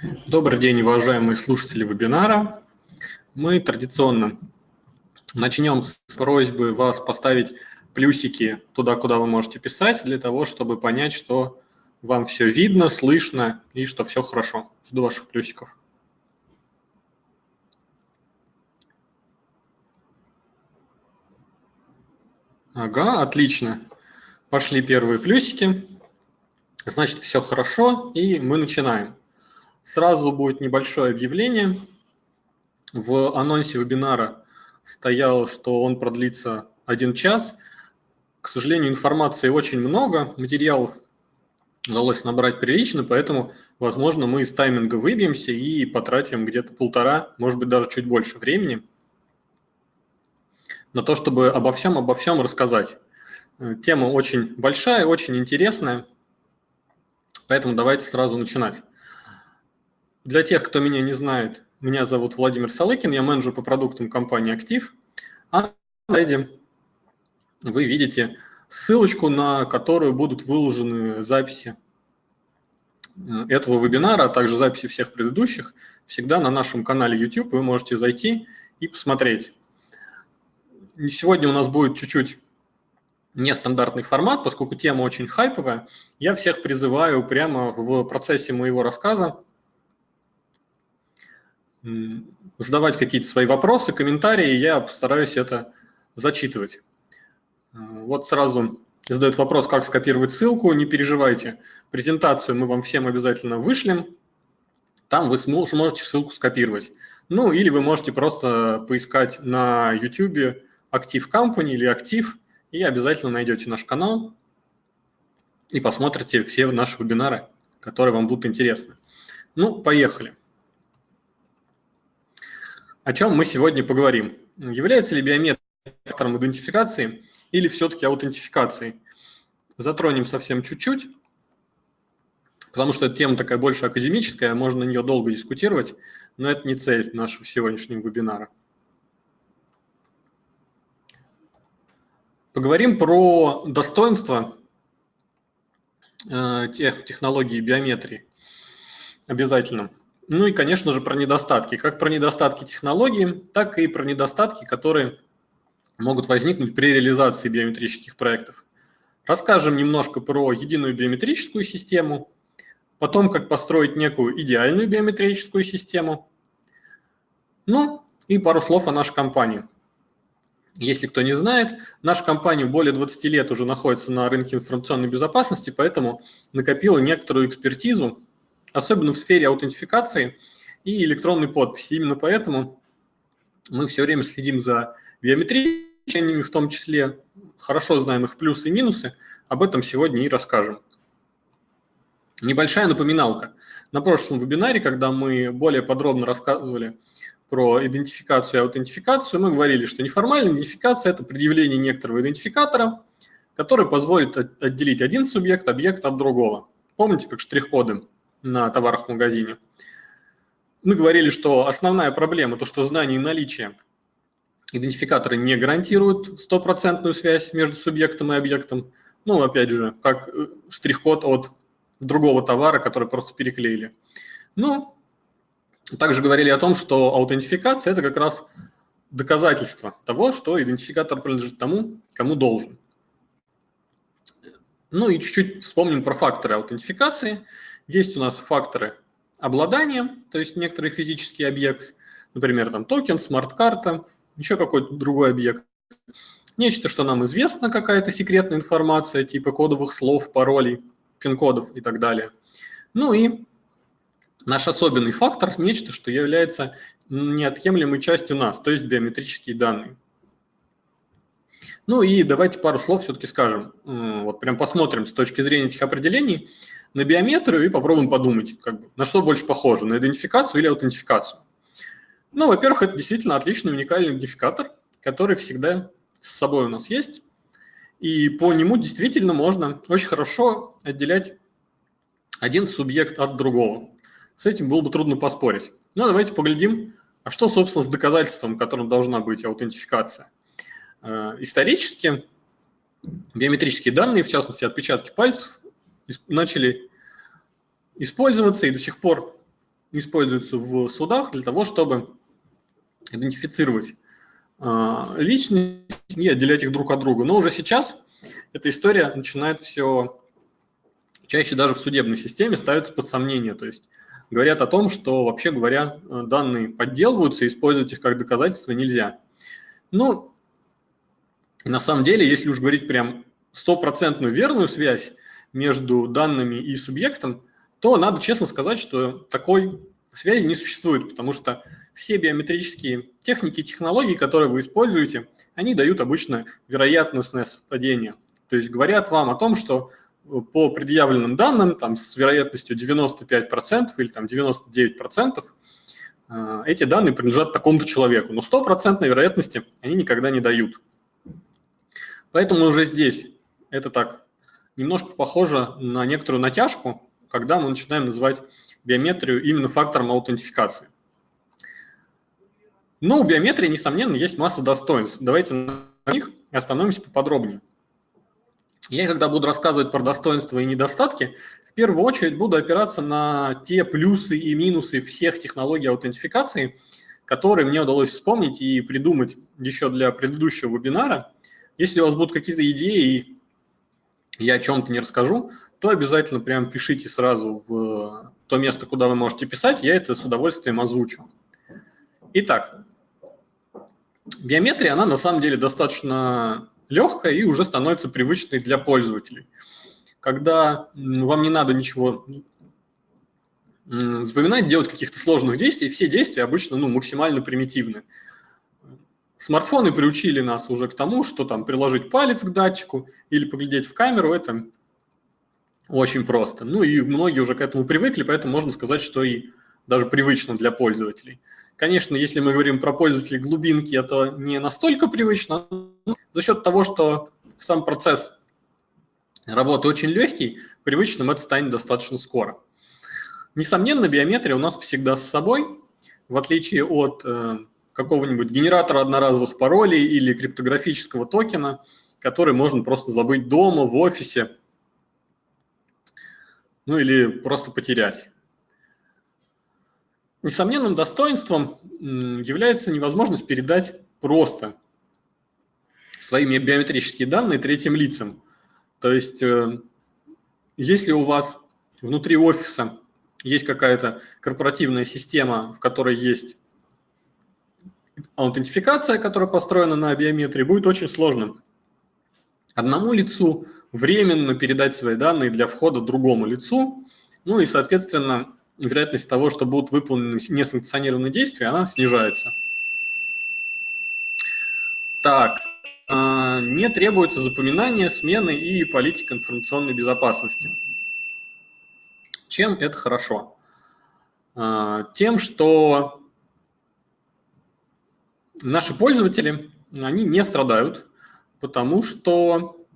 Добрый день, уважаемые слушатели вебинара. Мы традиционно начнем с просьбы вас поставить плюсики туда, куда вы можете писать, для того, чтобы понять, что вам все видно, слышно и что все хорошо. Жду ваших плюсиков. Ага, отлично. Пошли первые плюсики. Значит, все хорошо, и мы начинаем. Сразу будет небольшое объявление. В анонсе вебинара стояло, что он продлится один час. К сожалению, информации очень много, материалов удалось набрать прилично, поэтому, возможно, мы из тайминга выбьемся и потратим где-то полтора, может быть, даже чуть больше времени на то, чтобы обо всем, обо всем рассказать. Э, тема очень большая, очень интересная, поэтому давайте сразу начинать. Для тех, кто меня не знает, меня зовут Владимир Салыкин, я менеджер по продуктам компании «Актив». А на слайде вы видите ссылочку, на которую будут выложены записи э, этого вебинара, а также записи всех предыдущих. Всегда на нашем канале YouTube вы можете зайти и посмотреть. Сегодня у нас будет чуть-чуть нестандартный формат, поскольку тема очень хайповая. Я всех призываю прямо в процессе моего рассказа задавать какие-то свои вопросы, комментарии, я постараюсь это зачитывать. Э, вот сразу задает вопрос, как скопировать ссылку. Не переживайте, презентацию мы вам всем обязательно вышлем. Там вы сможете ссылку скопировать. Ну, или вы можете просто поискать на YouTube Active Company или Active, и обязательно найдете наш канал и посмотрите все наши вебинары, которые вам будут интересны. Ну, поехали. О чем мы сегодня поговорим? Является ли биометрия фактором идентификации или все-таки аутентификацией? Затронем совсем чуть-чуть, потому что эта тема такая больше академическая, можно на нее долго дискутировать, но это не цель нашего сегодняшнего вебинара. Поговорим про достоинства э, тех технологий биометрии обязательно. Ну и, конечно же, про недостатки. Как про недостатки технологии, так и про недостатки, которые могут возникнуть при реализации биометрических проектов. Расскажем немножко про единую биометрическую систему, потом как построить некую идеальную биометрическую систему, ну и пару слов о нашей компании. Если кто не знает, наша компания более 20 лет уже находится на рынке информационной безопасности, поэтому накопила некоторую экспертизу особенно в сфере аутентификации и электронной подписи. Именно поэтому мы все время следим за биометрией, в том числе хорошо знаем их плюсы и минусы, об этом сегодня и расскажем. Небольшая напоминалка. На прошлом вебинаре, когда мы более подробно рассказывали про идентификацию и аутентификацию, мы говорили, что неформальная идентификация – это предъявление некоторого идентификатора, который позволит отделить один субъект, объект от другого. Помните, как штрих-коды на товарах в магазине. Мы говорили, что основная проблема, то что знание и наличие идентификатора не гарантируют стопроцентную связь между субъектом и объектом. Ну, опять же, как э, штрих-код от другого товара, который просто переклеили. Ну, также говорили о том, что аутентификация – это как раз доказательство того, что идентификатор принадлежит тому, кому должен. Ну и чуть-чуть вспомним про факторы аутентификации. Есть у нас факторы обладания, то есть некоторый физический объект, например, там токен, смарт-карта, еще какой-то другой объект. Нечто, что нам известно, какая-то секретная информация, типа кодовых слов, паролей, пин-кодов и так далее. Ну и наш особенный фактор, нечто, что является неотъемлемой частью нас, то есть биометрические данные. Ну и давайте пару слов все-таки скажем. Вот прям посмотрим с точки зрения этих определений на биометрию и попробуем подумать, как бы, на что больше похоже, на идентификацию или аутентификацию. Ну, во-первых, это действительно отличный уникальный идентификатор, который всегда с собой у нас есть. И по нему действительно можно очень хорошо отделять один субъект от другого. С этим было бы трудно поспорить. Ну, давайте поглядим, а что, собственно, с доказательством, которым должна быть аутентификация. Э, исторически биометрические данные, в частности отпечатки пальцев, начали использоваться и до сих пор используются в судах для того, чтобы идентифицировать а, личность и отделять их друг от друга. Но уже сейчас эта история начинает все чаще даже в судебной системе ставиться под сомнение. То есть говорят о том, что, вообще говоря, данные подделываются, использовать их как доказательство нельзя. Ну, на самом деле, если уж говорить прям стопроцентную верную связь между данными и субъектом, то надо честно сказать, что такой связи не существует, потому что все биометрические техники и технологии, которые вы используете, они дают обычно вероятностное совпадение. То есть говорят вам о том, что по предъявленным данным там, с вероятностью 95% или там, 99% э, эти данные принадлежат такому-то человеку. Но стопроцентной вероятности они никогда не дают. Поэтому уже здесь это так немножко похоже на некоторую натяжку, когда мы начинаем называть биометрию именно фактором аутентификации. Но у биометрии, несомненно, есть масса достоинств. Давайте на них остановимся поподробнее. Я, когда буду рассказывать про достоинства и недостатки, в первую очередь буду опираться на те плюсы и минусы всех технологий аутентификации, которые мне удалось вспомнить и придумать еще для предыдущего вебинара. Если у вас будут какие-то идеи, и я о чем-то не расскажу, то обязательно прям пишите сразу в то место, куда вы можете писать, я это с удовольствием озвучу. Итак, биометрия, она на самом деле достаточно легкая и уже становится привычной для пользователей. Когда вам не надо ничего запоминать, делать каких-то сложных действий, все действия обычно ну, максимально примитивны. Смартфоны приучили нас уже к тому, что там приложить палец к датчику или поглядеть в камеру, это очень просто. Ну и многие уже к этому привыкли, поэтому можно сказать, что и даже привычно для пользователей. Конечно, если мы говорим про пользователей глубинки, это не настолько привычно, но за счет того, что сам процесс работы очень легкий, привычным это станет достаточно скоро. Несомненно, биометрия у нас всегда с собой, в отличие от э, какого-нибудь генератора одноразовых паролей или криптографического токена, который можно просто забыть дома, в офисе, ну или просто потерять. Несомненным достоинством является невозможность передать просто свои биометрические данные третьим лицам. То есть, э, если у вас внутри офиса есть какая-то корпоративная система, в которой есть аутентификация, которая построена на биометрии, будет очень сложным одному лицу временно передать свои данные для входа другому лицу, ну и, соответственно, вероятность того, что будут выполнены несанкционированные действия, она снижается. Так, а, не требуется запоминание, смены и политика информационной безопасности. Чем это хорошо? А, тем, что наши пользователи, они не страдают, потому что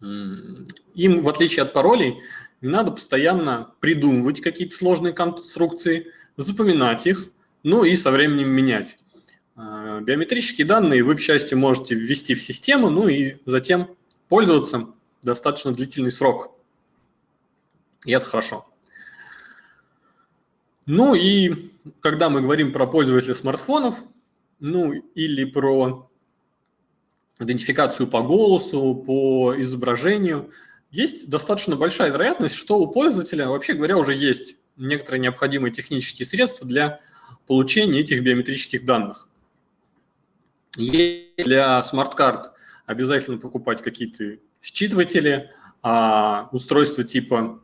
им, в отличие от паролей, не надо постоянно придумывать какие-то сложные конструкции, запоминать их, ну и со временем менять. А, биометрические данные вы, к счастью, можете ввести в систему, ну и затем пользоваться достаточно длительный срок. И это хорошо. Ну и когда мы говорим про пользователя смартфонов, ну или про идентификацию по голосу, по изображению, есть достаточно большая вероятность, что у пользователя, вообще говоря, уже есть некоторые необходимые технические средства для получения этих биометрических данных. Есть для смарт-карт обязательно покупать какие-то считыватели, а устройства типа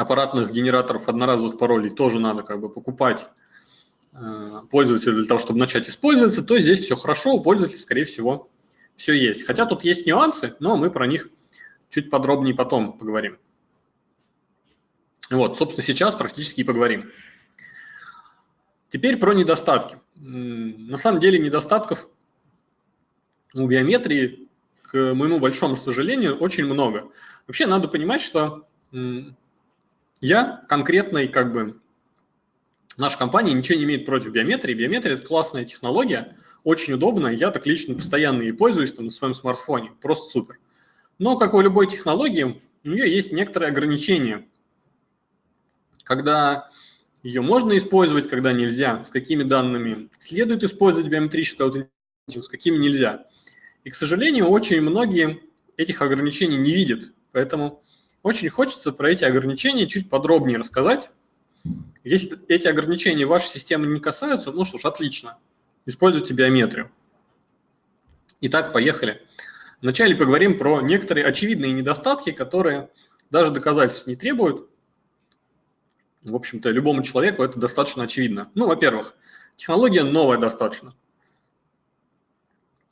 аппаратных генераторов одноразовых паролей тоже надо как бы покупать э, пользователю для того, чтобы начать использоваться, то здесь все хорошо, у пользователя, скорее всего, все есть. Хотя тут есть нюансы, но мы про них чуть подробнее потом поговорим. Вот, собственно, сейчас практически и поговорим. Теперь про недостатки. На самом деле недостатков у биометрии, к моему большому сожалению, очень много. Вообще надо понимать, что я конкретной, как бы, наша компания ничего не имеет против биометрии. Биометрия – это классная технология, очень удобная. Я так лично постоянно ей пользуюсь там, на своем смартфоне. Просто супер. Но, как у любой технологии, у нее есть некоторые ограничения, когда ее можно использовать, когда нельзя, с какими данными следует использовать биометрическую аутентификацию, с какими нельзя. И, к сожалению, очень многие этих ограничений не видят, поэтому очень хочется про эти ограничения чуть подробнее рассказать. Если эти ограничения вашей системы не касаются, ну что ж, отлично, используйте биометрию. Итак, поехали. Вначале поговорим про некоторые очевидные недостатки, которые даже доказательств не требуют. В общем-то, любому человеку это достаточно очевидно. Ну, во-первых, технология новая достаточно.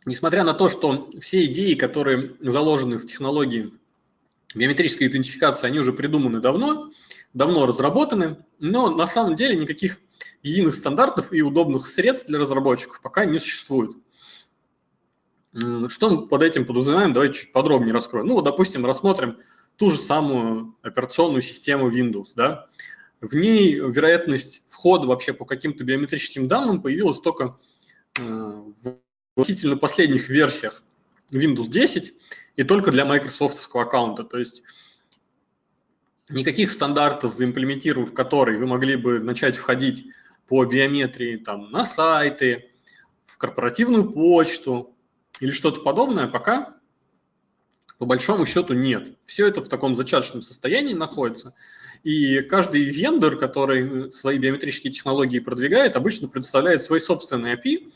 Несмотря на то, что все идеи, которые заложены в технологии биометрической идентификации, они уже придуманы давно, давно разработаны, но на самом деле никаких единых стандартов и удобных средств для разработчиков пока не существует. Что мы под этим подразумеваем, давайте чуть подробнее раскроем. Ну, вот, допустим, рассмотрим ту же самую операционную систему Windows. Да? В ней вероятность входа вообще по каким-то биометрическим данным появилась только э, в относительно последних версиях Windows 10 и только для Microsoft аккаунта. То есть никаких стандартов, заимплементировав которые вы могли бы начать входить по биометрии там, на сайты, в корпоративную почту, или что-то подобное, пока по большому счету нет. Все это в таком зачаточном состоянии находится. И каждый вендор, который свои биометрические технологии продвигает, обычно представляет свой собственный API,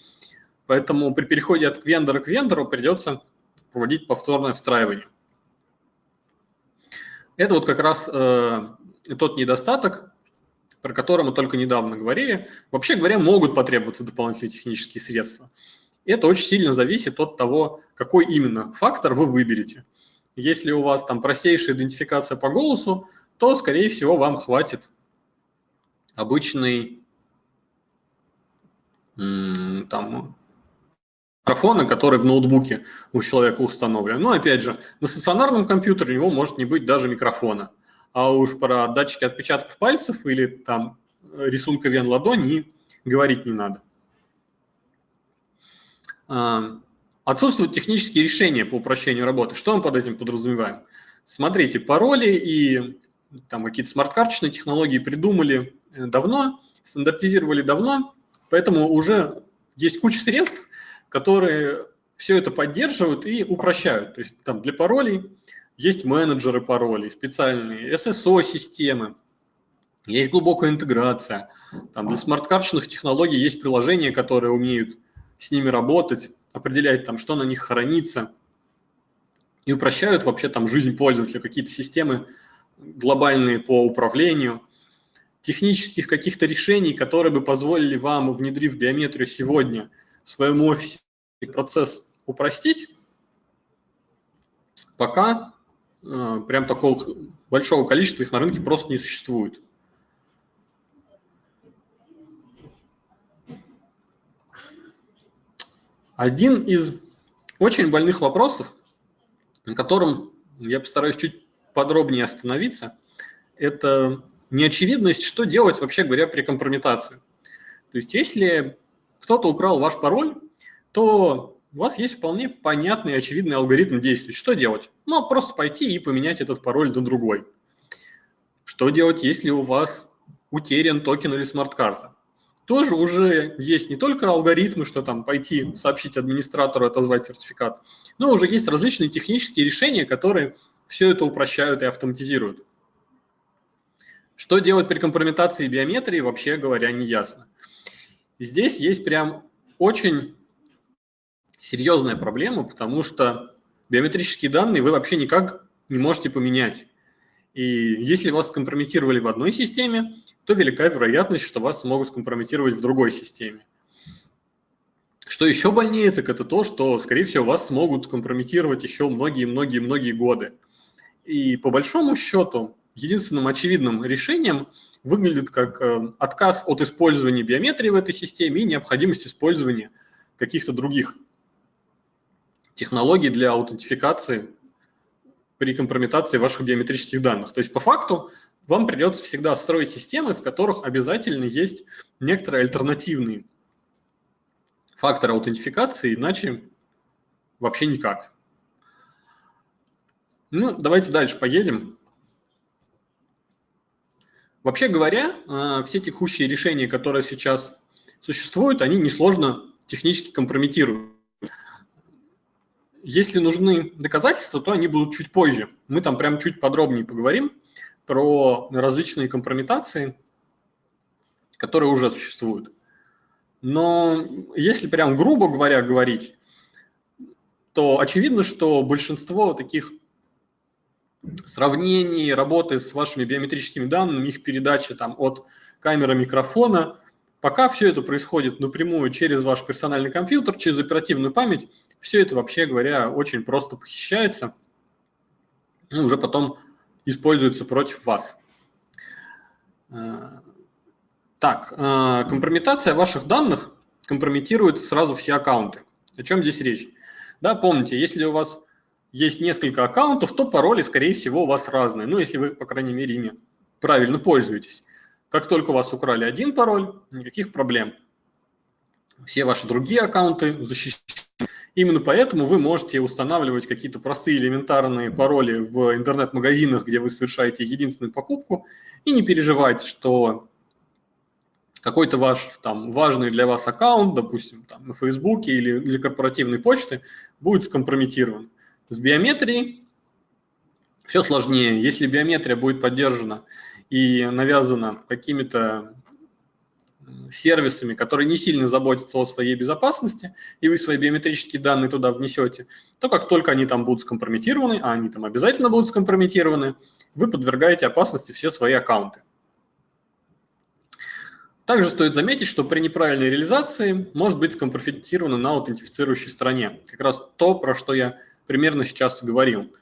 поэтому при переходе от вендора к вендору придется проводить повторное встраивание. Это вот как раз э, тот недостаток, про который мы только недавно говорили. Вообще говоря, могут потребоваться дополнительные технические средства. Это очень сильно зависит от того, какой именно фактор вы выберете. Если у вас там простейшая идентификация по голосу, то, скорее всего, вам хватит обычный там, микрофона, который в ноутбуке у человека установлен. Но, опять же, на стационарном компьютере у него может не быть даже микрофона. А уж про датчики отпечатков пальцев или там рисунка вен ладони говорить не надо. А, отсутствуют технические решения по упрощению работы. Что мы под этим подразумеваем? Смотрите, пароли и там какие-то смарт-карточные технологии придумали э, давно, стандартизировали давно, поэтому уже есть куча средств, которые все это поддерживают и упрощают. То есть там для паролей есть менеджеры паролей, специальные SSO-системы, есть глубокая интеграция. Там для смарт-карточных технологий есть приложения, которые умеют с ними работать, определять там, что на них хранится, и упрощают вообще там жизнь пользователя, какие-то системы глобальные по управлению, технических каких-то решений, которые бы позволили вам, внедрив биометрию сегодня в своем офисе, процесс упростить, пока э, прям такого большого количества их на рынке просто не существует. Один из очень больных вопросов, на котором я постараюсь чуть подробнее остановиться, это неочевидность, что делать, вообще говоря, при компрометации. То есть если кто-то украл ваш пароль, то у вас есть вполне понятный и очевидный алгоритм действий. Что делать? Ну, просто пойти и поменять этот пароль на другой. Что делать, если у вас утерян токен или смарт-карта? тоже уже есть не только алгоритмы, что там пойти сообщить администратору, отозвать сертификат, но уже есть различные технические решения, которые все это упрощают и автоматизируют. Что делать при компрометации биометрии, вообще говоря, не ясно. Здесь есть прям очень серьезная проблема, потому что биометрические данные вы вообще никак не можете поменять. И если вас скомпрометировали в одной системе, то велика вероятность, что вас смогут скомпрометировать в другой системе. Что еще больнее, так это то, что, скорее всего, вас смогут компрометировать еще многие-многие-многие годы. И по большому счету, единственным очевидным решением выглядит как э, отказ от использования биометрии в этой системе и необходимость использования каких-то других технологий для аутентификации при компрометации ваших биометрических данных. То есть по факту вам придется всегда строить системы, в которых обязательно есть некоторые альтернативные факторы аутентификации, иначе вообще никак. Ну, давайте дальше поедем. Вообще говоря, э, все текущие решения, которые сейчас существуют, они несложно технически компрометируют. Если нужны доказательства, то они будут чуть позже. Мы там прям чуть подробнее поговорим про различные компрометации, которые уже существуют. Но если прям грубо говоря говорить, то очевидно, что большинство таких сравнений, работы с вашими биометрическими данными, их передачи там, от камеры микрофона, пока все это происходит напрямую через ваш персональный компьютер, через оперативную память, все это, вообще говоря, очень просто похищается и уже потом используется против вас. Э, так, э, компрометация ваших данных компрометирует сразу все аккаунты. О чем здесь речь? Да, помните, если у вас есть несколько аккаунтов, то пароли, скорее всего, у вас разные. Ну, если вы, по крайней мере, ими правильно пользуетесь. Как только у вас украли один пароль, никаких проблем. Все ваши другие аккаунты защищены. Именно поэтому вы можете устанавливать какие-то простые элементарные пароли в интернет-магазинах, где вы совершаете единственную покупку, и не переживать, что какой-то ваш там важный для вас аккаунт, допустим, там, на Фейсбуке или для корпоративной почты, будет скомпрометирован. С биометрией все сложнее. Если биометрия будет поддержана и навязана какими-то сервисами, которые не сильно заботятся о своей безопасности, и вы свои биометрические данные туда внесете, то как только они там будут скомпрометированы, а они там обязательно будут скомпрометированы, вы подвергаете опасности все свои аккаунты. Также стоит заметить, что при неправильной реализации может быть скомпрометировано на аутентифицирующей стороне. Как раз то, про что я примерно сейчас говорил.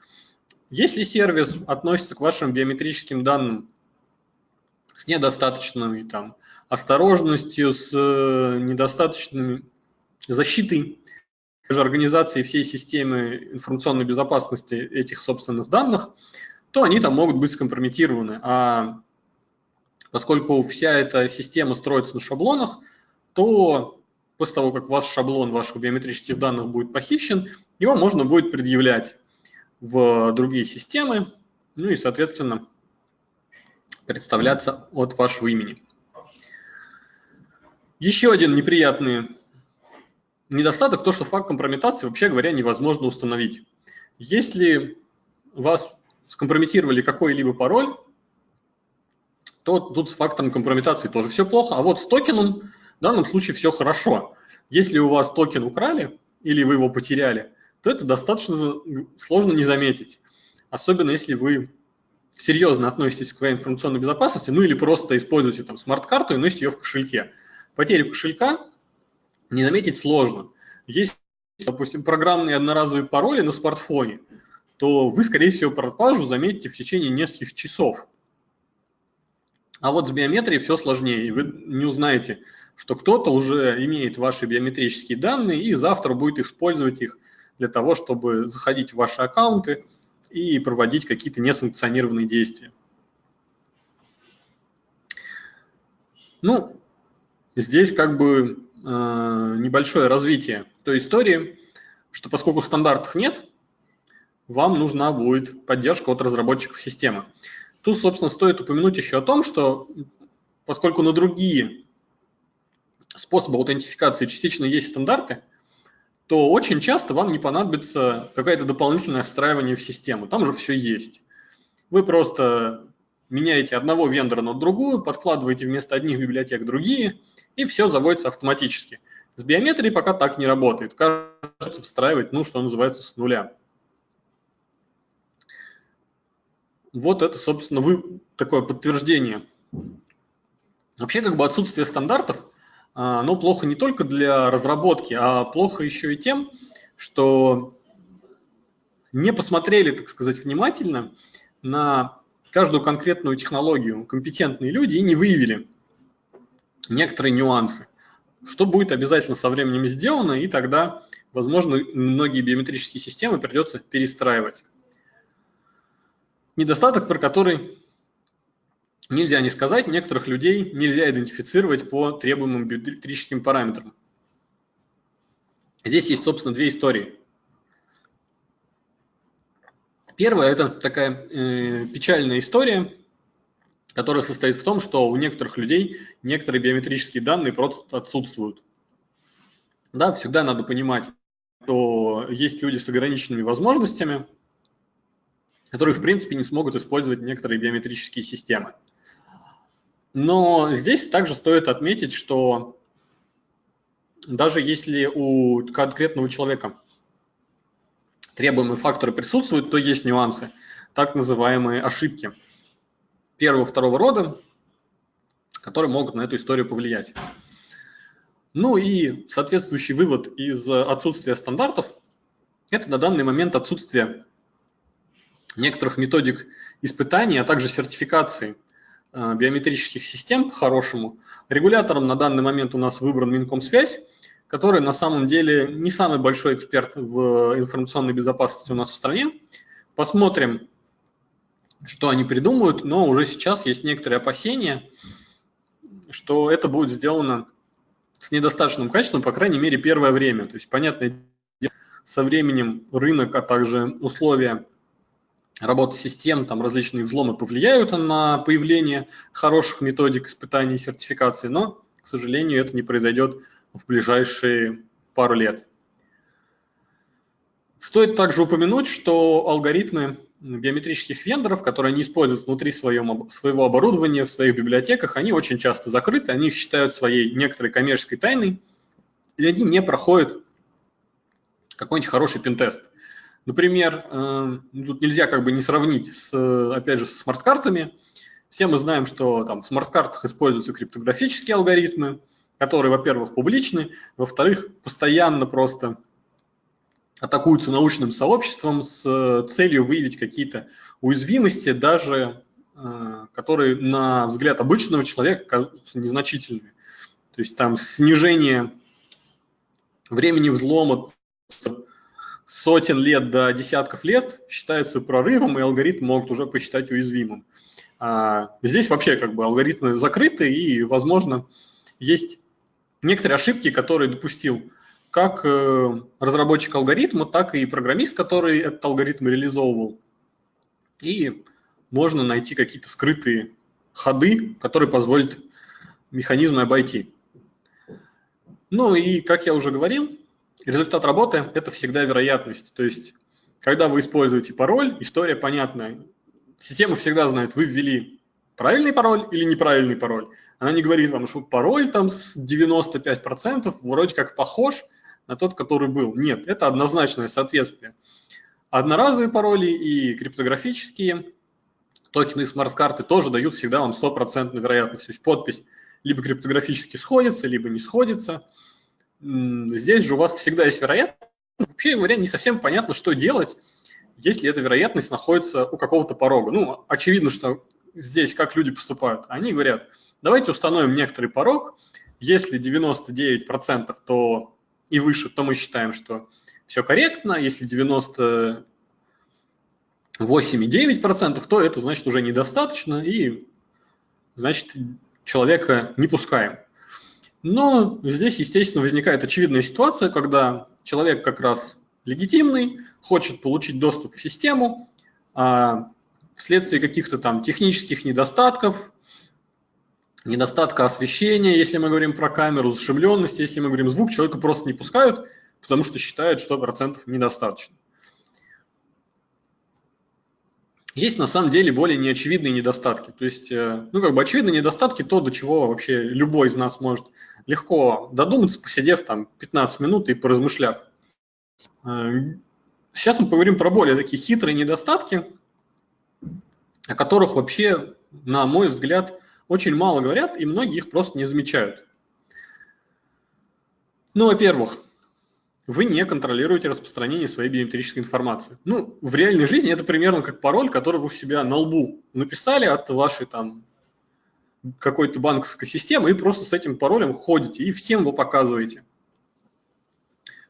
Если сервис относится к вашим биометрическим данным с недостаточной там, осторожностью, с э, недостаточной защитой же организации всей системы информационной безопасности этих собственных данных, то они там могут быть скомпрометированы. А поскольку вся эта система строится на шаблонах, то после того, как ваш шаблон ваших биометрических данных будет похищен, его можно будет предъявлять в другие системы, ну и, соответственно, представляться от вашего имени. Еще один неприятный недостаток, то, что факт компрометации, вообще говоря, невозможно установить. Если вас скомпрометировали какой-либо пароль, то тут с фактором компрометации тоже все плохо, а вот с токеном в данном случае все хорошо. Если у вас токен украли или вы его потеряли, то это достаточно сложно не заметить. Особенно если вы серьезно относитесь к своей информационной безопасности, ну или просто используете там смарт-карту и носите ее в кошельке. Потерю кошелька не заметить сложно. Есть, допустим, программные одноразовые пароли на смартфоне, то вы, скорее всего, пропажу заметите в течение нескольких часов. А вот с биометрией все сложнее, вы не узнаете, что кто-то уже имеет ваши биометрические данные и завтра будет использовать их для того, чтобы заходить в ваши аккаунты и проводить какие-то несанкционированные действия. Ну, здесь как бы э, небольшое развитие той истории, что поскольку стандартов нет, вам нужна будет поддержка от разработчиков системы. Тут, собственно, стоит упомянуть еще о том, что поскольку на другие способы аутентификации частично есть стандарты, то очень часто вам не понадобится какое-то дополнительное встраивание в систему. Там же все есть. Вы просто меняете одного вендора на другую, подкладываете вместо одних библиотек другие, и все заводится автоматически. С биометрией пока так не работает. Кажется, встраивать, ну, что называется, с нуля. Вот это, собственно, вы, такое подтверждение. Вообще, как бы отсутствие стандартов, оно плохо не только для разработки, а плохо еще и тем, что не посмотрели, так сказать, внимательно на каждую конкретную технологию компетентные люди и не выявили некоторые нюансы. Что будет обязательно со временем сделано, и тогда, возможно, многие биометрические системы придется перестраивать недостаток, про который нельзя не сказать, некоторых людей нельзя идентифицировать по требуемым биометрическим параметрам. Здесь есть, собственно, две истории. Первая – это такая э, печальная история, которая состоит в том, что у некоторых людей некоторые биометрические данные просто отсутствуют. Да, всегда надо понимать, что есть люди с ограниченными возможностями, которые, в принципе, не смогут использовать некоторые биометрические системы. Но здесь также стоит отметить, что даже если у конкретного человека требуемые факторы присутствуют, то есть нюансы, так называемые ошибки первого-второго рода, которые могут на эту историю повлиять. Ну и соответствующий вывод из отсутствия стандартов – это на данный момент отсутствие некоторых методик испытаний, а также сертификации биометрических систем по-хорошему. Регулятором на данный момент у нас выбран Минкомсвязь, который на самом деле не самый большой эксперт в информационной безопасности у нас в стране. Посмотрим, что они придумают, но уже сейчас есть некоторые опасения, что это будет сделано с недостаточным качеством, по крайней мере, первое время. То есть, понятное дело, со временем рынок, а также условия работы систем, там различные взломы повлияют на появление хороших методик испытаний и сертификации, но, к сожалению, это не произойдет в ближайшие пару лет. Стоит также упомянуть, что алгоритмы биометрических вендоров, которые они используют внутри своем, своего оборудования, в своих библиотеках, они очень часто закрыты, они их считают своей некоторой коммерческой тайной, и они не проходят какой-нибудь хороший пентест. Например, э, тут нельзя как бы не сравнить с, опять же, с смарт-картами. Все мы знаем, что там в смарт-картах используются криптографические алгоритмы, которые, во-первых, публичны, во-вторых, постоянно просто атакуются научным сообществом с э, целью выявить какие-то уязвимости, даже э, которые на взгляд обычного человека кажутся незначительными. То есть там снижение времени взлома сотен лет до десятков лет считается прорывом, и алгоритм могут уже посчитать уязвимым. А здесь вообще как бы алгоритмы закрыты, и, возможно, есть некоторые ошибки, которые допустил как э, разработчик алгоритма, так и программист, который этот алгоритм реализовывал. И можно найти какие-то скрытые ходы, которые позволят механизмы обойти. Ну и, как я уже говорил, результат работы – это всегда вероятность. То есть, когда вы используете пароль, история понятная. Система всегда знает, вы ввели правильный пароль или неправильный пароль. Она не говорит вам, что пароль там с 95% вроде как похож на тот, который был. Нет, это однозначное соответствие. Одноразовые пароли и криптографические токены смарт-карты тоже дают всегда вам стопроцентную вероятность. То есть подпись либо криптографически сходится, либо не сходится. Здесь же у вас всегда есть вероятность. Вообще говоря, не совсем понятно, что делать, если эта вероятность находится у какого-то порога. Ну, очевидно, что здесь как люди поступают. Они говорят, давайте установим некоторый порог, если 99%, то и выше, то мы считаем, что все корректно, если 98,9%, то это значит уже недостаточно, и значит человека не пускаем. Но здесь, естественно, возникает очевидная ситуация, когда человек как раз легитимный, хочет получить доступ в систему, а вследствие каких-то там технических недостатков, недостатка освещения, если мы говорим про камеру, зашибленности, если мы говорим звук, человека просто не пускают, потому что считают, что процентов недостаточно. Есть на самом деле более неочевидные недостатки. То есть, э, ну как бы очевидные недостатки, то, до чего вообще любой из нас может легко додуматься, посидев там 15 минут и поразмышляв. Э, сейчас мы поговорим про более такие хитрые недостатки, о которых вообще, на мой взгляд, очень мало говорят, и многие их просто не замечают. Ну, во-первых, вы не контролируете распространение своей биометрической информации. Ну, в реальной жизни это примерно как пароль, который вы у себя на лбу написали от вашей там какой-то банковской системы и просто с этим паролем ходите и всем его показываете.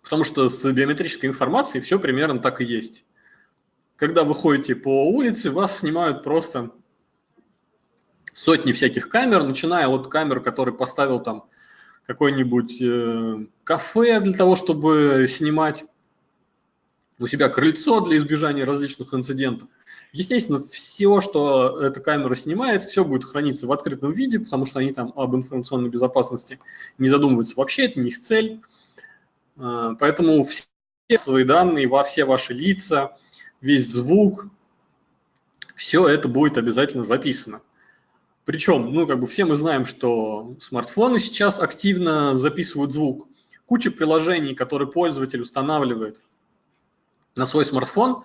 Потому что с биометрической информацией все примерно так и есть когда вы ходите по улице, вас снимают просто сотни всяких камер, начиная от камер, который поставил там какой-нибудь э, кафе для того, чтобы снимать у себя крыльцо для избежания различных инцидентов. Естественно, все, что эта камера снимает, все будет храниться в открытом виде, потому что они там об информационной безопасности не задумываются вообще, это не их цель. А, поэтому все свои данные, во все ваши лица, весь звук, все это будет обязательно записано. Причем, ну, как бы все мы знаем, что смартфоны сейчас активно записывают звук. Куча приложений, которые пользователь устанавливает на свой смартфон,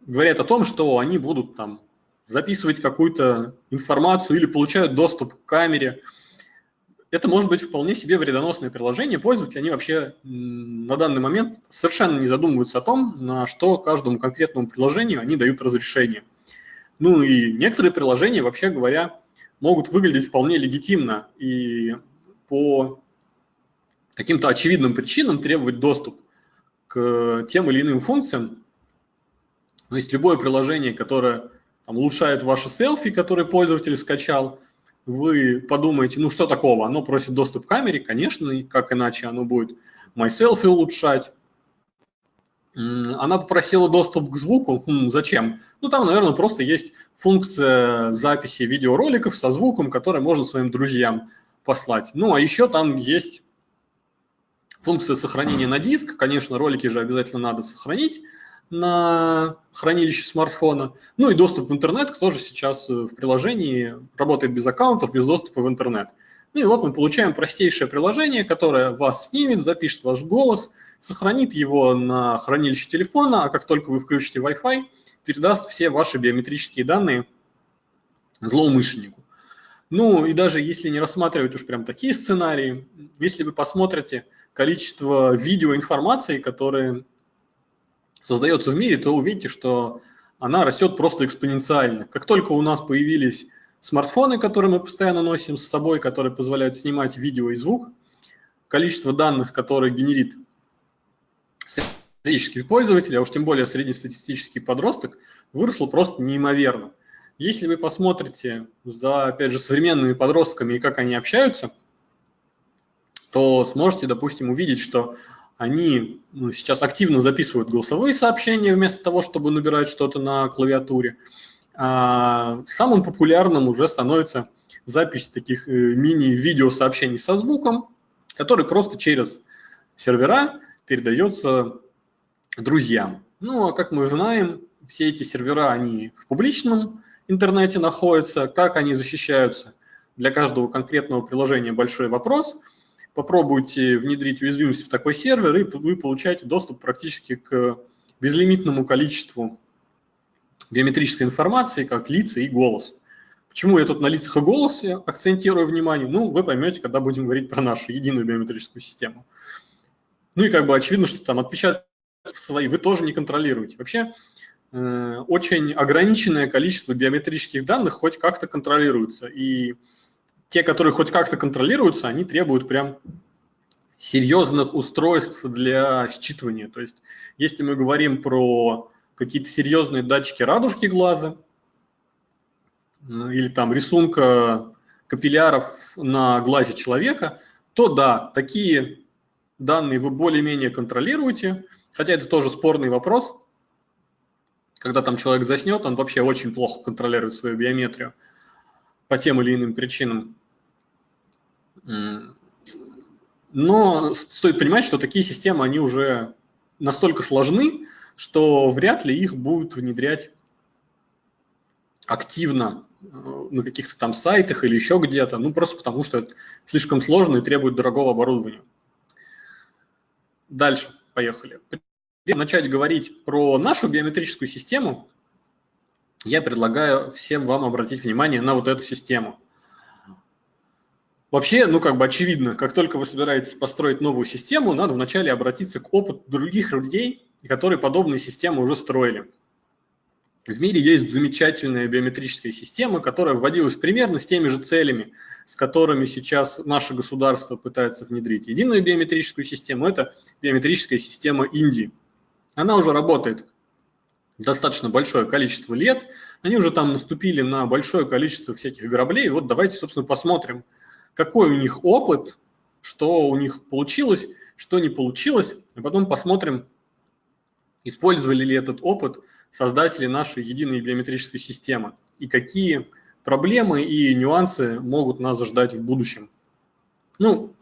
говорят о том, что они будут там записывать какую-то информацию или получают доступ к камере. Это может быть вполне себе вредоносное приложение. Пользователи, они вообще на данный момент совершенно не задумываются о том, на что каждому конкретному приложению они дают разрешение. Ну и некоторые приложения, вообще говоря, могут выглядеть вполне легитимно и по каким-то очевидным причинам требовать доступ к тем или иным функциям. То есть любое приложение, которое там, улучшает ваши селфи, которые пользователь скачал, вы подумаете, ну что такого, оно просит доступ к камере, конечно, и как иначе оно будет MySelfie улучшать. Она попросила доступ к звуку. Хм, зачем? Ну, там, наверное, просто есть функция записи видеороликов со звуком, который можно своим друзьям послать. Ну, а еще там есть функция сохранения на диск. Конечно, ролики же обязательно надо сохранить на хранилище смартфона. Ну и доступ в интернет тоже сейчас в приложении работает без аккаунтов, без доступа в интернет. Ну и вот мы получаем простейшее приложение, которое вас снимет, запишет ваш голос, сохранит его на хранилище телефона, а как только вы включите Wi-Fi, передаст все ваши биометрические данные злоумышленнику. Ну и даже если не рассматривать уж прям такие сценарии, если вы посмотрите количество видеоинформации, которые создается в мире, то увидите, что она растет просто экспоненциально. Как только у нас появились смартфоны, которые мы постоянно носим с собой, которые позволяют снимать видео и звук, количество данных, которые генерит среднестатистический пользователь, а уж тем более среднестатистический подросток, выросло просто неимоверно. Если вы посмотрите за, опять же, современными подростками и как они общаются, то сможете, допустим, увидеть, что они ну, сейчас активно записывают голосовые сообщения вместо того, чтобы набирать что-то на клавиатуре. А самым популярным уже становится запись таких э, мини-видеосообщений со звуком, который просто через сервера передается друзьям. Ну, а как мы знаем, все эти сервера, они в публичном интернете находятся. Как они защищаются? Для каждого конкретного приложения большой вопрос. Попробуйте внедрить уязвимость в такой сервер, и вы получаете доступ практически к безлимитному количеству биометрической информации, как лица и голос. Почему я тут на лицах и голосе акцентирую внимание? Ну, вы поймете, когда будем говорить про нашу единую биометрическую систему. Ну и как бы очевидно, что там отпечатки свои вы тоже не контролируете. Вообще э, очень ограниченное количество биометрических данных хоть как-то контролируется. И те, которые хоть как-то контролируются, они требуют прям серьезных устройств для считывания. То есть если мы говорим про какие-то серьезные датчики радужки глаза э, или там рисунка капилляров на глазе человека, то да, такие данные вы более-менее контролируете, хотя это тоже спорный вопрос. Когда там человек заснет, он вообще очень плохо контролирует свою биометрию по тем или иным причинам. Но стоит понимать, что такие системы, они уже настолько сложны, что вряд ли их будут внедрять активно э, на каких-то там сайтах или еще где-то, ну просто потому что это слишком сложно и требует дорогого оборудования. Дальше, поехали. Начать говорить про нашу биометрическую систему, я предлагаю всем вам обратить внимание на вот эту систему. Вообще, ну как бы очевидно, как только вы собираетесь построить новую систему, надо вначале обратиться к опыту других людей, которые подобные системы уже строили. В мире есть замечательная биометрическая система, которая вводилась примерно с теми же целями, с которыми сейчас наше государство пытается внедрить. Единую биометрическую систему – это биометрическая система Индии. Она уже работает достаточно большое количество лет, они уже там наступили на большое количество всяких граблей. Вот давайте, собственно, посмотрим, какой у них опыт, что у них получилось, что не получилось, а потом посмотрим, использовали ли этот опыт создатели нашей единой биометрической системы и какие проблемы и нюансы могут нас ждать в будущем. Ну,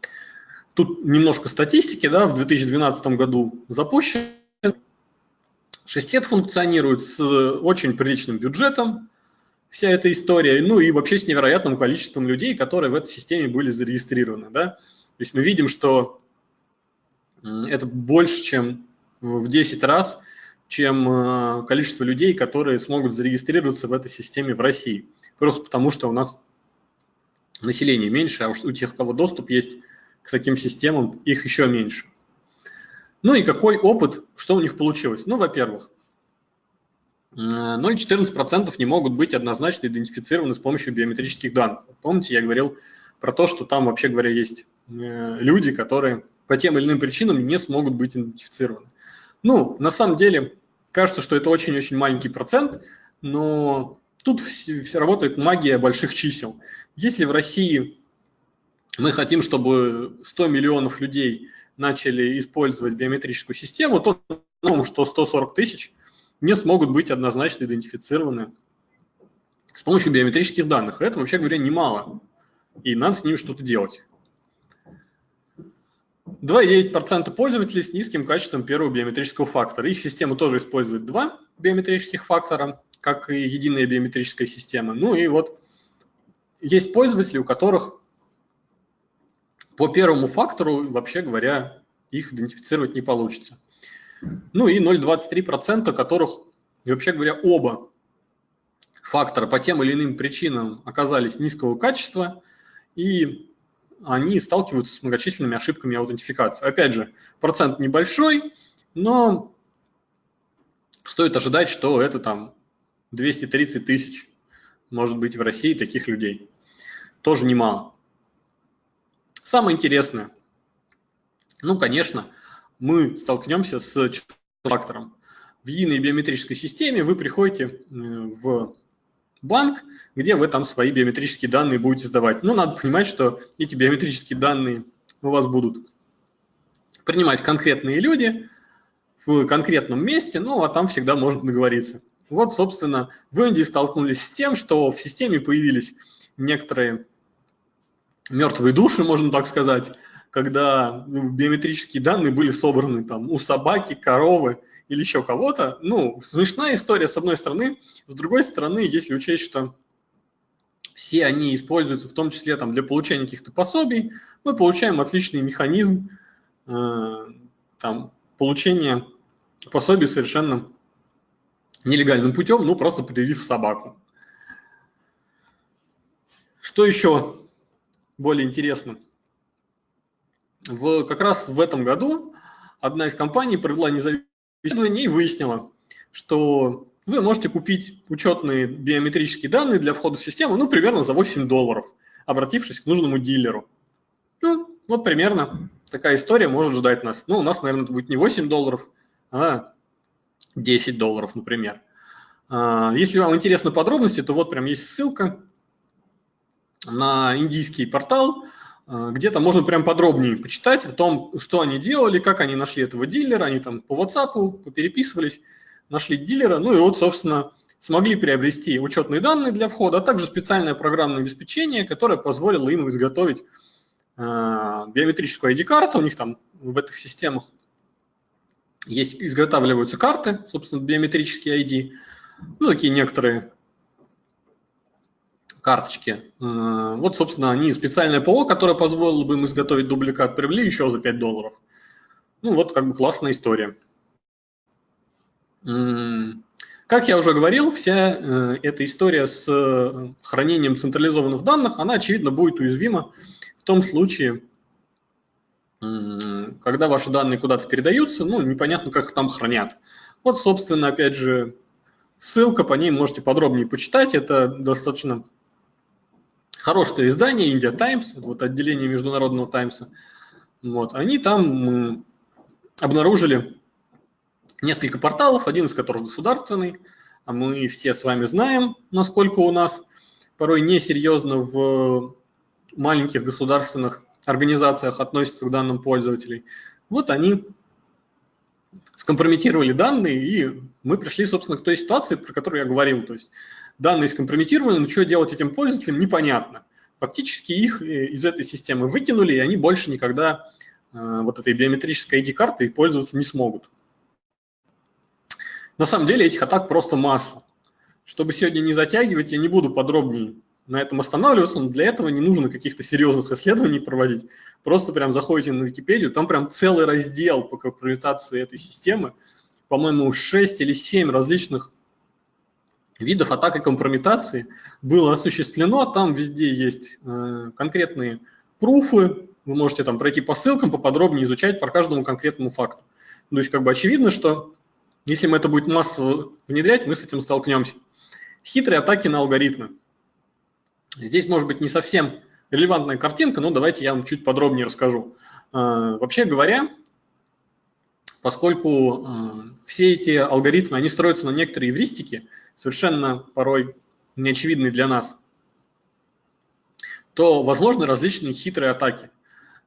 тут немножко статистики, да, в 2012 году запущен. Шестет функционирует с очень приличным бюджетом, вся эта история, ну и вообще с невероятным количеством людей, которые в этой системе были зарегистрированы, да. То есть мы видим, что это больше, чем в 10 раз, чем э, количество людей, которые смогут зарегистрироваться в этой системе в России. Просто потому, что у нас население меньше, а у тех, у кого доступ есть к таким системам, их еще меньше. Ну и какой опыт, что у них получилось? Ну, во-первых, 0,14% не могут быть однозначно идентифицированы с помощью биометрических данных. Помните, я говорил про то, что там, вообще говоря, есть э, люди, которые по тем или иным причинам не смогут быть идентифицированы. Ну, на самом деле, кажется, что это очень-очень маленький процент, но тут все, все работает магия больших чисел. Если в России мы хотим, чтобы 100 миллионов людей начали использовать биометрическую систему, то ну, что 140 тысяч не смогут быть однозначно идентифицированы с помощью биометрических данных. Это, вообще говоря, немало. И надо с ними что-то делать. 2,9% пользователей с низким качеством первого биометрического фактора. Их система тоже использует два биометрических фактора, как и единая биометрическая система. Ну и вот есть пользователи, у которых по первому фактору, вообще говоря, их идентифицировать не получится. Ну и 0,23%, которых, вообще говоря, оба фактора по тем или иным причинам оказались низкого качества, и они сталкиваются с многочисленными ошибками аутентификации. Опять же, процент небольшой, но стоит ожидать, что это там 230 тысяч, может быть, в России таких людей. Тоже немало. Самое интересное, ну, конечно, мы столкнемся с фактором. В единой биометрической системе вы приходите э, в банк, где вы там свои биометрические данные будете сдавать. Но надо понимать, что эти биометрические данные у вас будут принимать конкретные люди в конкретном месте, ну а там всегда можно договориться. Вот, собственно, в Индии столкнулись с тем, что в системе появились некоторые мертвые души, можно так сказать, когда биометрические данные были собраны там у собаки, коровы или еще кого-то. Ну, смешная история с одной стороны, с другой стороны, если учесть, что все они используются в том числе там, для получения каких-то пособий, мы получаем отличный механизм э, там, получения пособий совершенно нелегальным путем, ну просто предъявив собаку. Что еще более интересно? В, как раз в этом году одна из компаний провела независимое и выяснила, что вы можете купить учетные биометрические данные для входа в систему, ну, примерно за 8 долларов, обратившись к нужному дилеру. Ну, вот примерно такая история может ждать нас. Ну, у нас, наверное, это будет не 8 долларов, а 10 долларов, например. А, если вам интересны подробности, то вот прям есть ссылка на индийский портал, где-то можно прям подробнее почитать о том, что они делали, как они нашли этого дилера, они там по WhatsApp попереписывались, нашли дилера, ну и вот, собственно, смогли приобрести учетные данные для входа, а также специальное программное обеспечение, которое позволило им изготовить э, биометрическую ID-карту, у них там в этих системах есть, изготавливаются карты, собственно, биометрические ID, ну, такие некоторые карточки. Э, вот, собственно, они специальное ПО, которое позволило бы им изготовить дубликат, приобрели еще за 5 долларов. Ну, вот как бы классная история. Как я уже говорил, вся э, эта история с э, хранением централизованных данных, она, очевидно, будет уязвима в том случае, когда ваши данные куда-то передаются, ну, непонятно, как их там хранят. Вот, собственно, опять же, ссылка, по ней можете подробнее почитать. Это достаточно хорошее издание, India Times, вот отделение Международного Таймса, вот, они там обнаружили несколько порталов, один из которых государственный, а мы все с вами знаем, насколько у нас порой несерьезно в маленьких государственных организациях относятся к данным пользователей. Вот они скомпрометировали данные, и мы пришли, собственно, к той ситуации, про которую я говорил. То есть данные скомпрометированы, но что делать этим пользователям, непонятно. Фактически их э, из этой системы выкинули, и они больше никогда э, вот этой биометрической ID-картой пользоваться не смогут. На самом деле этих атак просто масса. Чтобы сегодня не затягивать, я не буду подробнее на этом останавливаться, но для этого не нужно каких-то серьезных исследований проводить. Просто прям заходите на Википедию, там прям целый раздел по компрометации этой системы. По-моему, 6 или 7 различных видов атак и компрометации было осуществлено. Там везде есть э, конкретные пруфы, вы можете там пройти по ссылкам, поподробнее изучать по каждому конкретному факту. То есть как бы очевидно, что если мы это будет массово внедрять, мы с этим столкнемся. Хитрые атаки на алгоритмы. Здесь может быть не совсем релевантная картинка, но давайте я вам чуть подробнее расскажу. Э, вообще говоря, поскольку э, все эти алгоритмы, они строятся на некоторые эвристики, совершенно порой неочевидные для нас, то возможны различные хитрые атаки,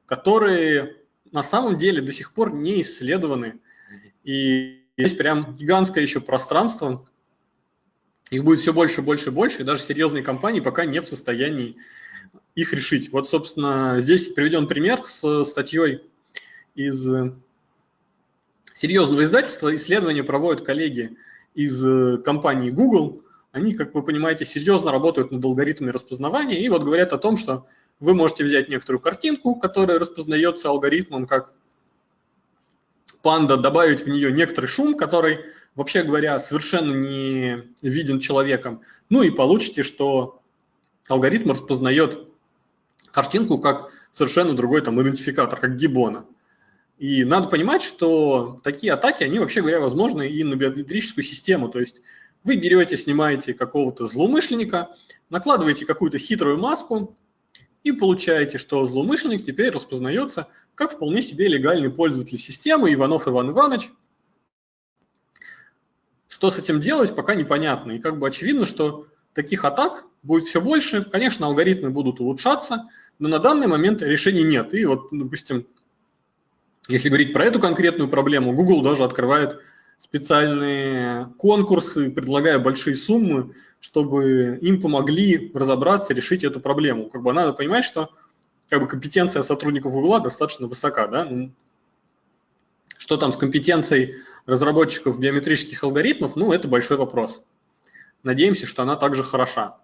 которые на самом деле до сих пор не исследованы. И есть прям гигантское еще пространство, их будет все больше, больше, больше, и даже серьезные компании пока не в состоянии их решить. Вот, собственно, здесь приведен пример с статьей из серьезного издательства. Исследования проводят коллеги из компании Google. Они, как вы понимаете, серьезно работают над алгоритмами распознавания и вот говорят о том, что вы можете взять некоторую картинку, которая распознается алгоритмом как панда, добавить в нее некоторый шум, который вообще говоря, совершенно не виден человеком. Ну и получите, что алгоритм распознает картинку как совершенно другой там идентификатор, как гибона. И надо понимать, что такие атаки, они вообще говоря, возможны и на биометрическую систему. То есть вы берете, снимаете какого-то злоумышленника, накладываете какую-то хитрую маску и получаете, что злоумышленник теперь распознается как вполне себе легальный пользователь системы Иванов Иван Иванович, что с этим делать, пока непонятно. И как бы очевидно, что таких атак будет все больше. Конечно, алгоритмы будут улучшаться, но на данный момент решений нет. И вот, допустим, если говорить про эту конкретную проблему, Google даже открывает специальные конкурсы, предлагая большие суммы, чтобы им помогли разобраться, решить эту проблему. Как бы надо понимать, что как бы, компетенция сотрудников Google достаточно высока. Да? Ну, что там с компетенцией разработчиков биометрических алгоритмов, ну, это большой вопрос. Надеемся, что она также хороша.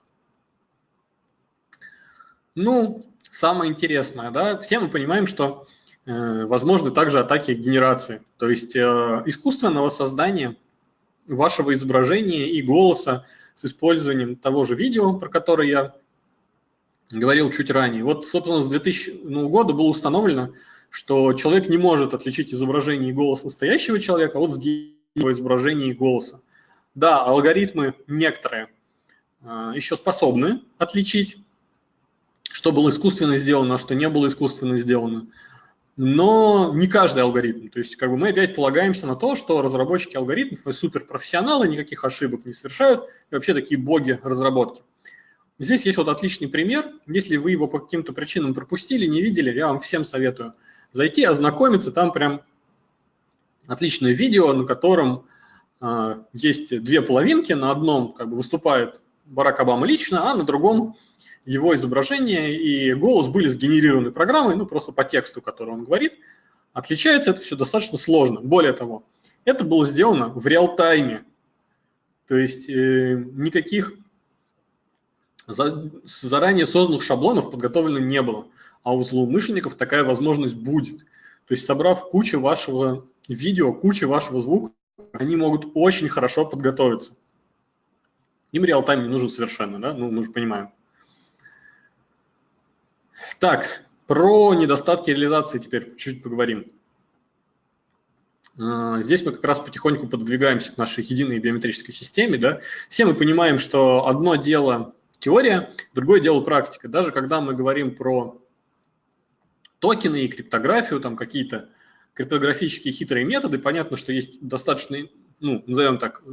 Ну, самое интересное, да, все мы понимаем, что возможны также атаки генерации, то есть э, искусственного создания вашего изображения и голоса с использованием того же видео, про которое я говорил чуть ранее. Вот, собственно, с 2000 ну, года было установлено, что человек не может отличить изображение и голос настоящего человека от сгибного изображения и голоса. Да, алгоритмы некоторые э, еще способны отличить, что было искусственно сделано, а что не было искусственно сделано. Но не каждый алгоритм. То есть как бы мы опять полагаемся на то, что разработчики алгоритмов суперпрофессионалы, никаких ошибок не совершают, и вообще такие боги разработки. Здесь есть вот отличный пример. Если вы его по каким-то причинам пропустили, не видели, я вам всем советую – зайти, ознакомиться, там прям отличное видео, на котором э, есть две половинки, на одном как бы выступает Барак Обама лично, а на другом его изображение и голос были сгенерированы программой, ну просто по тексту, который он говорит. Отличается это все достаточно сложно. Более того, это было сделано в реал-тайме, то есть э, никаких за, заранее созданных шаблонов подготовлено не было а у злоумышленников такая возможность будет. То есть собрав кучу вашего видео, кучу вашего звука, они могут очень хорошо подготовиться. Им реал-тайм не нужен совершенно, да? Ну, мы же понимаем. Так, про недостатки реализации теперь чуть поговорим. А, здесь мы как раз потихоньку подвигаемся к нашей единой биометрической системе. Да? Все мы понимаем, что одно дело теория, другое дело практика. Даже когда мы говорим про токены и криптографию, там какие-то криптографические хитрые методы. Понятно, что есть достаточно, ну, назовем так,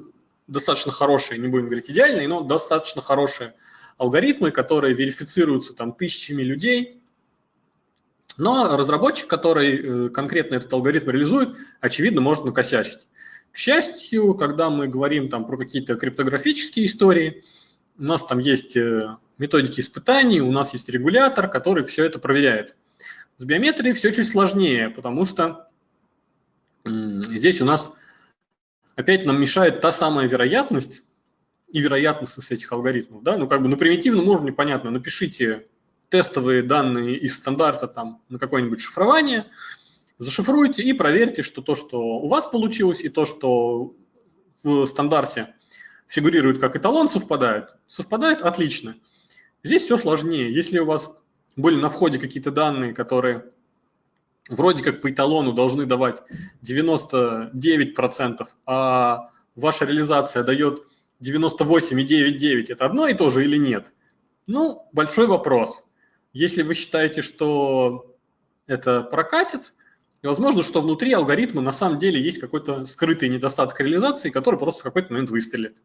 достаточно хорошие, не будем говорить идеальные, но достаточно хорошие алгоритмы, которые верифицируются там тысячами людей. Но разработчик, который конкретно этот алгоритм реализует, очевидно, может накосячить. К счастью, когда мы говорим там про какие-то криптографические истории, у нас там есть методики испытаний, у нас есть регулятор, который все это проверяет. С биометрией все чуть сложнее, потому что здесь у нас опять нам мешает та самая вероятность и вероятностность этих алгоритмов. Да? Ну, как бы на примитивном уровне понятно, напишите тестовые данные из стандарта там, на какое-нибудь шифрование, зашифруйте и проверьте, что то, что у вас получилось, и то, что в стандарте фигурирует как эталон, совпадают. Совпадает отлично. Здесь все сложнее. Если у вас были на входе какие-то данные, которые вроде как по эталону должны давать 99%, а ваша реализация дает 98,99, это одно и то же или нет? Ну, большой вопрос. Если вы считаете, что это прокатит, возможно, что внутри алгоритма на самом деле есть какой-то скрытый недостаток реализации, который просто в какой-то момент выстрелит.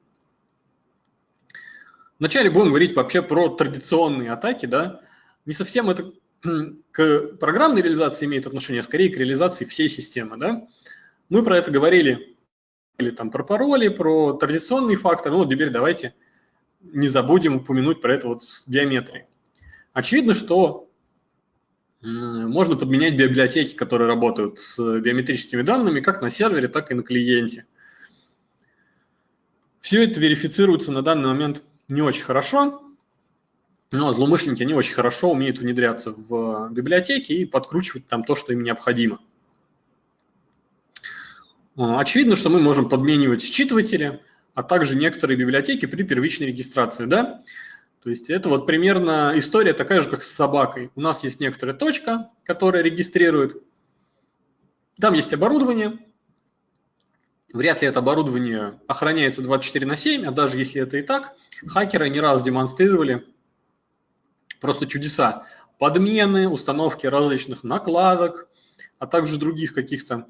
Вначале будем говорить вообще про традиционные атаки, да, не совсем это к программной реализации имеет отношение, а скорее к реализации всей системы. Да? Мы про это говорили, или там про пароли, про традиционные факторы. Ну, вот теперь давайте не забудем упомянуть про это вот с биометрией. Очевидно, что можно подменять библиотеки, которые работают с биометрическими данными, как на сервере, так и на клиенте. Все это верифицируется на данный момент не очень хорошо, но злоумышленники, они очень хорошо умеют внедряться в библиотеки и подкручивать там то, что им необходимо. А, очевидно, что мы можем подменивать считыватели, а также некоторые библиотеки при первичной регистрации. Да? То есть это вот примерно история такая же, как с собакой. У нас есть некоторая точка, которая регистрирует. Там есть оборудование. Вряд ли это оборудование охраняется 24 на 7, а даже если это и так, хакеры не раз демонстрировали просто чудеса. Подмены, установки различных накладок, а также других каких-то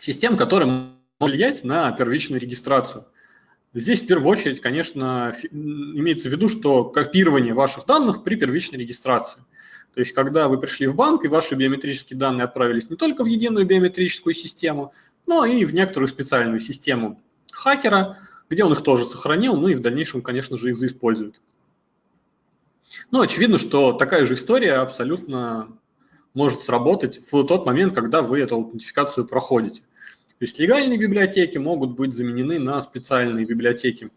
систем, которые могут влиять на первичную регистрацию. Здесь в первую очередь, конечно, имеется в виду, что копирование ваших данных при первичной регистрации. То есть, когда вы пришли в банк, и ваши биометрические данные отправились не только в единую биометрическую систему, но и в некоторую специальную систему хакера, где он их тоже сохранил, ну и в дальнейшем, конечно же, их заиспользует. Ну, очевидно, что такая же история абсолютно может сработать в тот момент, когда вы эту аутентификацию проходите. То есть легальные библиотеки могут быть заменены на специальные библиотеки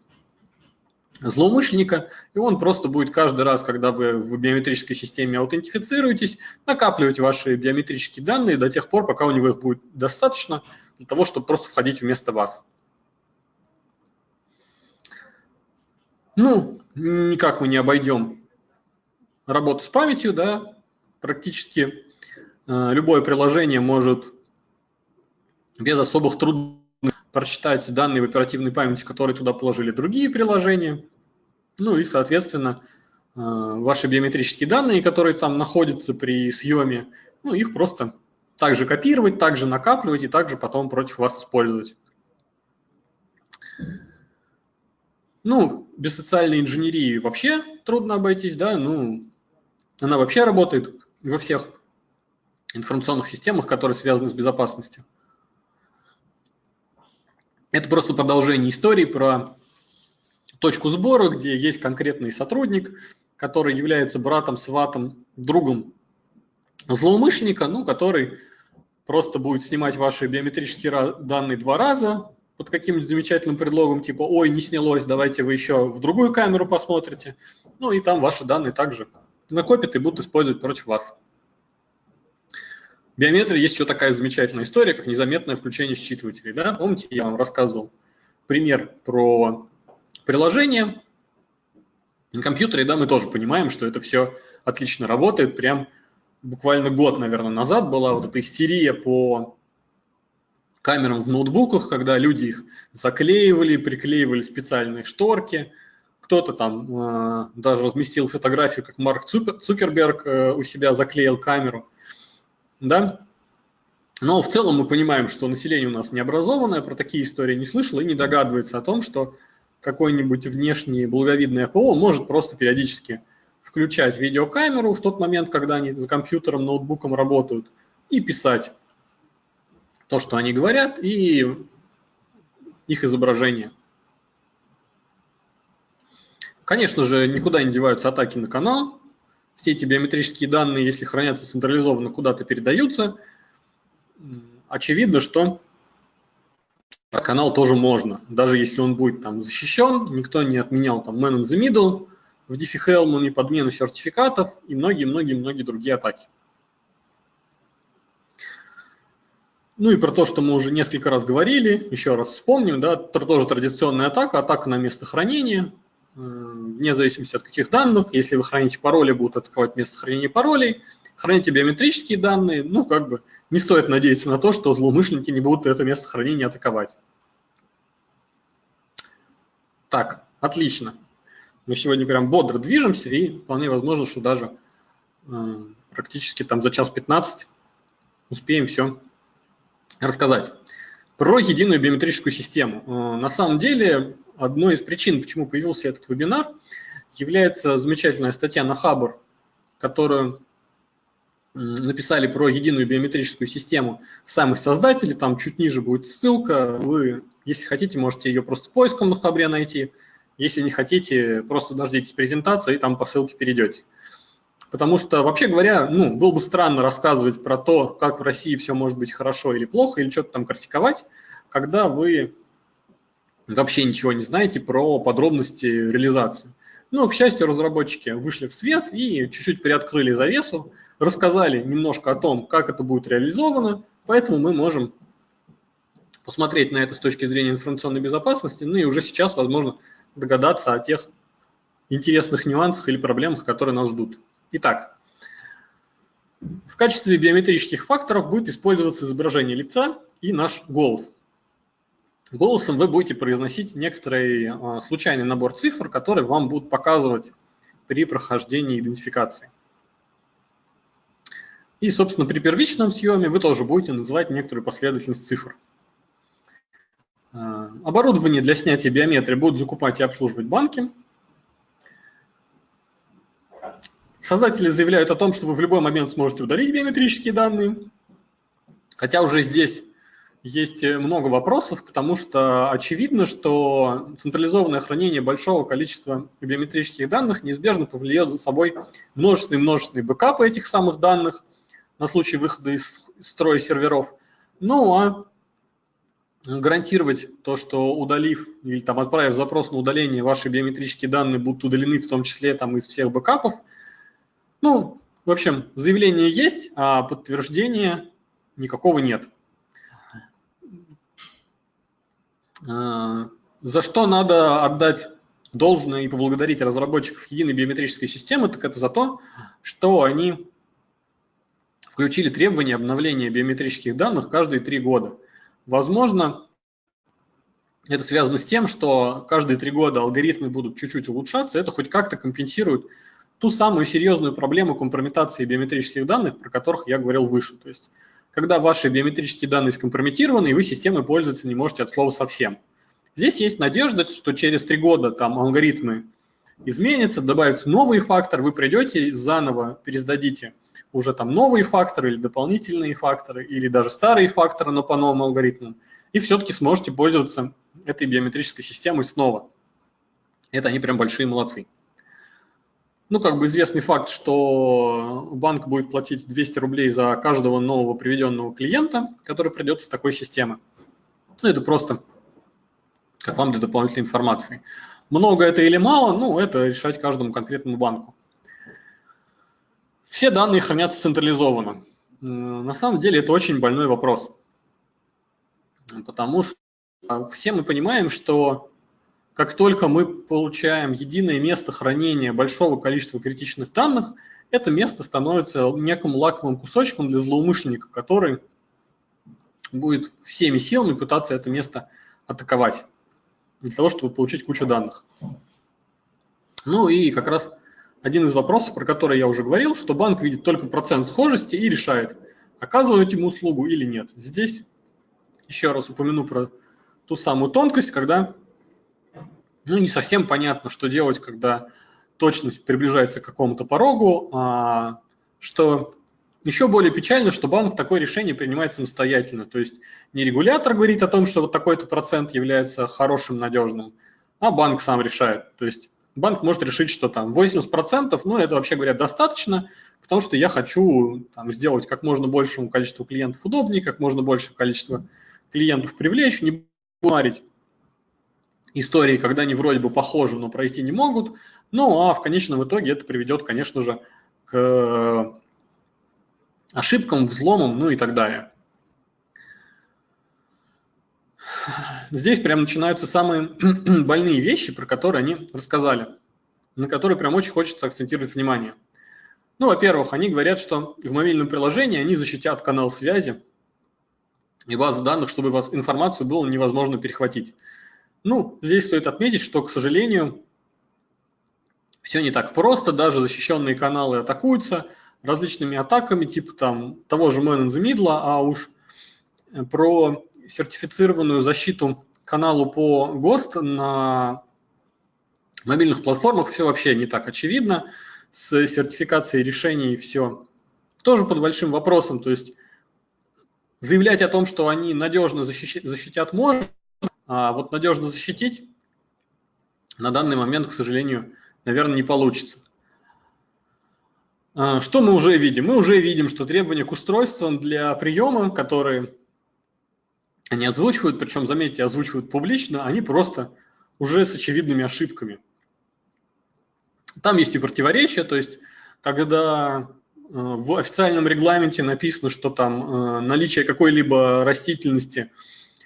злоумышленника, и он просто будет каждый раз, когда вы в биометрической системе аутентифицируетесь, накапливать ваши биометрические данные до тех пор, пока у него их будет достаточно для того, чтобы просто входить вместо вас. Ну, никак мы не обойдем работу с памятью, да, практически э, любое приложение может без особых трудностей прочитать данные в оперативной памяти, которые туда положили другие приложения. Ну и, соответственно, э, ваши биометрические данные, которые там находятся при съеме, ну, их просто также копировать, также накапливать и также потом против вас использовать. Ну, без социальной инженерии вообще трудно обойтись, да, ну, она вообще работает во всех информационных системах, которые связаны с безопасностью. Это просто продолжение истории про точку сбора, где есть конкретный сотрудник, который является братом, сватом, другом злоумышленника, ну, который просто будет снимать ваши биометрические данные два раза под каким-нибудь замечательным предлогом, типа, ой, не снялось, давайте вы еще в другую камеру посмотрите. Ну, и там ваши данные также накопят и будут использовать против вас. Биометрии есть еще такая замечательная история, как незаметное включение считывателей. Да? Помните, я вам рассказывал пример про приложение. На компьютере да, мы тоже понимаем, что это все отлично работает. Прям буквально год, наверное, назад была вот эта истерия по камерам в ноутбуках, когда люди их заклеивали, приклеивали специальные шторки – кто-то там э, даже разместил фотографию, как Марк Цукерберг э, у себя заклеил камеру, да. Но в целом мы понимаем, что население у нас необразованное, про такие истории не слышало и не догадывается о том, что какой-нибудь внешний благовидный АПО может просто периодически включать видеокамеру в тот момент, когда они за компьютером, ноутбуком работают, и писать то, что они говорят, и их изображение. Конечно же, никуда не деваются атаки на канал. Все эти биометрические данные, если хранятся централизованно, куда-то передаются. Очевидно, что канал тоже можно. Даже если он будет там защищен, никто не отменял там man in the middle, в diffie-hellman и подмену сертификатов и многие-многие-многие другие атаки. Ну и про то, что мы уже несколько раз говорили, еще раз вспомним, да, тоже традиционная атака, атака на место хранения, вне зависимости от каких данных. Если вы храните пароли, будут атаковать место хранения паролей. Храните биометрические данные, ну как бы не стоит надеяться на то, что злоумышленники не будут это место хранения атаковать. Так, отлично. Мы сегодня прям бодро движемся и вполне возможно, что даже э, практически там за час 15 успеем все рассказать. Про единую биометрическую систему. Э, на самом деле, одной из причин, почему появился этот вебинар, является замечательная статья на Хабр, которую написали про единую биометрическую систему сами создатели, там чуть ниже будет ссылка, вы, если хотите, можете ее просто поиском на Хабре найти, если не хотите, просто дождитесь презентации и там по ссылке перейдете. Потому что, вообще говоря, ну, было бы странно рассказывать про то, как в России все может быть хорошо или плохо, или что-то там критиковать, когда вы вообще ничего не знаете про подробности реализации. Но, к счастью, разработчики вышли в свет и чуть-чуть приоткрыли завесу, рассказали немножко о том, как это будет реализовано, поэтому мы можем посмотреть на это с точки зрения информационной безопасности, ну и уже сейчас, возможно, догадаться о тех интересных нюансах или проблемах, которые нас ждут. Итак, в качестве биометрических факторов будет использоваться изображение лица и наш голос. Голосом вы будете произносить некоторый а, случайный набор цифр, которые вам будут показывать при прохождении идентификации. И, собственно, при первичном съеме вы тоже будете называть некоторую последовательность цифр. А, оборудование для снятия биометрии будут закупать и обслуживать банки. Создатели заявляют о том, что вы в любой момент сможете удалить биометрические данные, хотя уже здесь есть много вопросов, потому что очевидно, что централизованное хранение большого количества биометрических данных неизбежно повлечет за собой множественные-множественные бэкапы этих самых данных на случай выхода из строя серверов. Ну а гарантировать то, что удалив или там отправив запрос на удаление, ваши биометрические данные будут удалены, в том числе там из всех бэкапов – ну, в общем, заявление есть, а подтверждения никакого нет. А, за что надо отдать должное и поблагодарить разработчиков единой биометрической системы, так это за то, что они включили требования обновления биометрических данных каждые три года. Возможно, это связано с тем, что каждые три года алгоритмы будут чуть-чуть улучшаться, это хоть как-то компенсирует ту самую серьезную проблему компрометации биометрических данных, про которых я говорил выше. То есть, когда ваши биометрические данные скомпрометированы, и вы системой пользоваться не можете от слова совсем. Здесь есть надежда, что через три года там алгоритмы изменятся, добавятся новый фактор, вы придете и заново пересдадите уже там новые факторы или дополнительные факторы, или даже старые факторы, но по новым алгоритмам, и все-таки сможете пользоваться этой биометрической системой снова. Это они прям большие молодцы ну, как бы известный факт, что банк будет платить 200 рублей за каждого нового приведенного клиента, который придет с такой системы. Ну, это просто как вам для дополнительной информации. Много это или мало, ну, это решать каждому конкретному банку. Все данные хранятся централизованно. На самом деле это очень больной вопрос. Потому что все мы понимаем, что как только мы получаем единое место хранения большого количества критичных данных, это место становится неким лаковым кусочком для злоумышленника, который будет всеми силами пытаться это место атаковать для того, чтобы получить кучу данных. Ну и как раз один из вопросов, про который я уже говорил, что банк видит только процент схожести и решает, оказывать ему услугу или нет. Здесь еще раз упомяну про ту самую тонкость, когда ну, не совсем понятно, что делать, когда точность приближается к какому-то порогу, а, что еще более печально, что банк такое решение принимает самостоятельно. То есть не регулятор говорит о том, что вот такой-то процент является хорошим, надежным, а банк сам решает. То есть банк может решить, что там 80%, ну это вообще говоря достаточно, потому что я хочу там, сделать как можно большему количеству клиентов удобнее, как можно большее количество клиентов привлечь, не говорить истории, когда они вроде бы похожи, но пройти не могут. Ну а в конечном итоге это приведет, конечно же, к ошибкам, взломам, ну и так далее. Здесь прям начинаются самые больные вещи, про которые они рассказали, на которые прям очень хочется акцентировать внимание. Ну, во-первых, они говорят, что в мобильном приложении они защитят канал связи и базу данных, чтобы вас информацию было невозможно перехватить. Ну, здесь стоит отметить, что, к сожалению, все не так просто, даже защищенные каналы атакуются – различными атаками, типа там того же Man in the Middle, а уж про сертифицированную защиту каналу по ГОСТ на мобильных платформах все вообще не так очевидно. С сертификацией решений все тоже под большим вопросом. То есть заявлять о том, что они надежно защитят, защитят можно, а вот надежно защитить на данный момент, к сожалению, наверное, не получится. А, что мы уже видим? Мы уже видим, что требования к устройствам для приема, которые они озвучивают, причем, заметьте, озвучивают публично, они просто уже с очевидными ошибками. Там есть и противоречия, то есть когда э, в официальном регламенте написано, что там э, наличие какой-либо растительности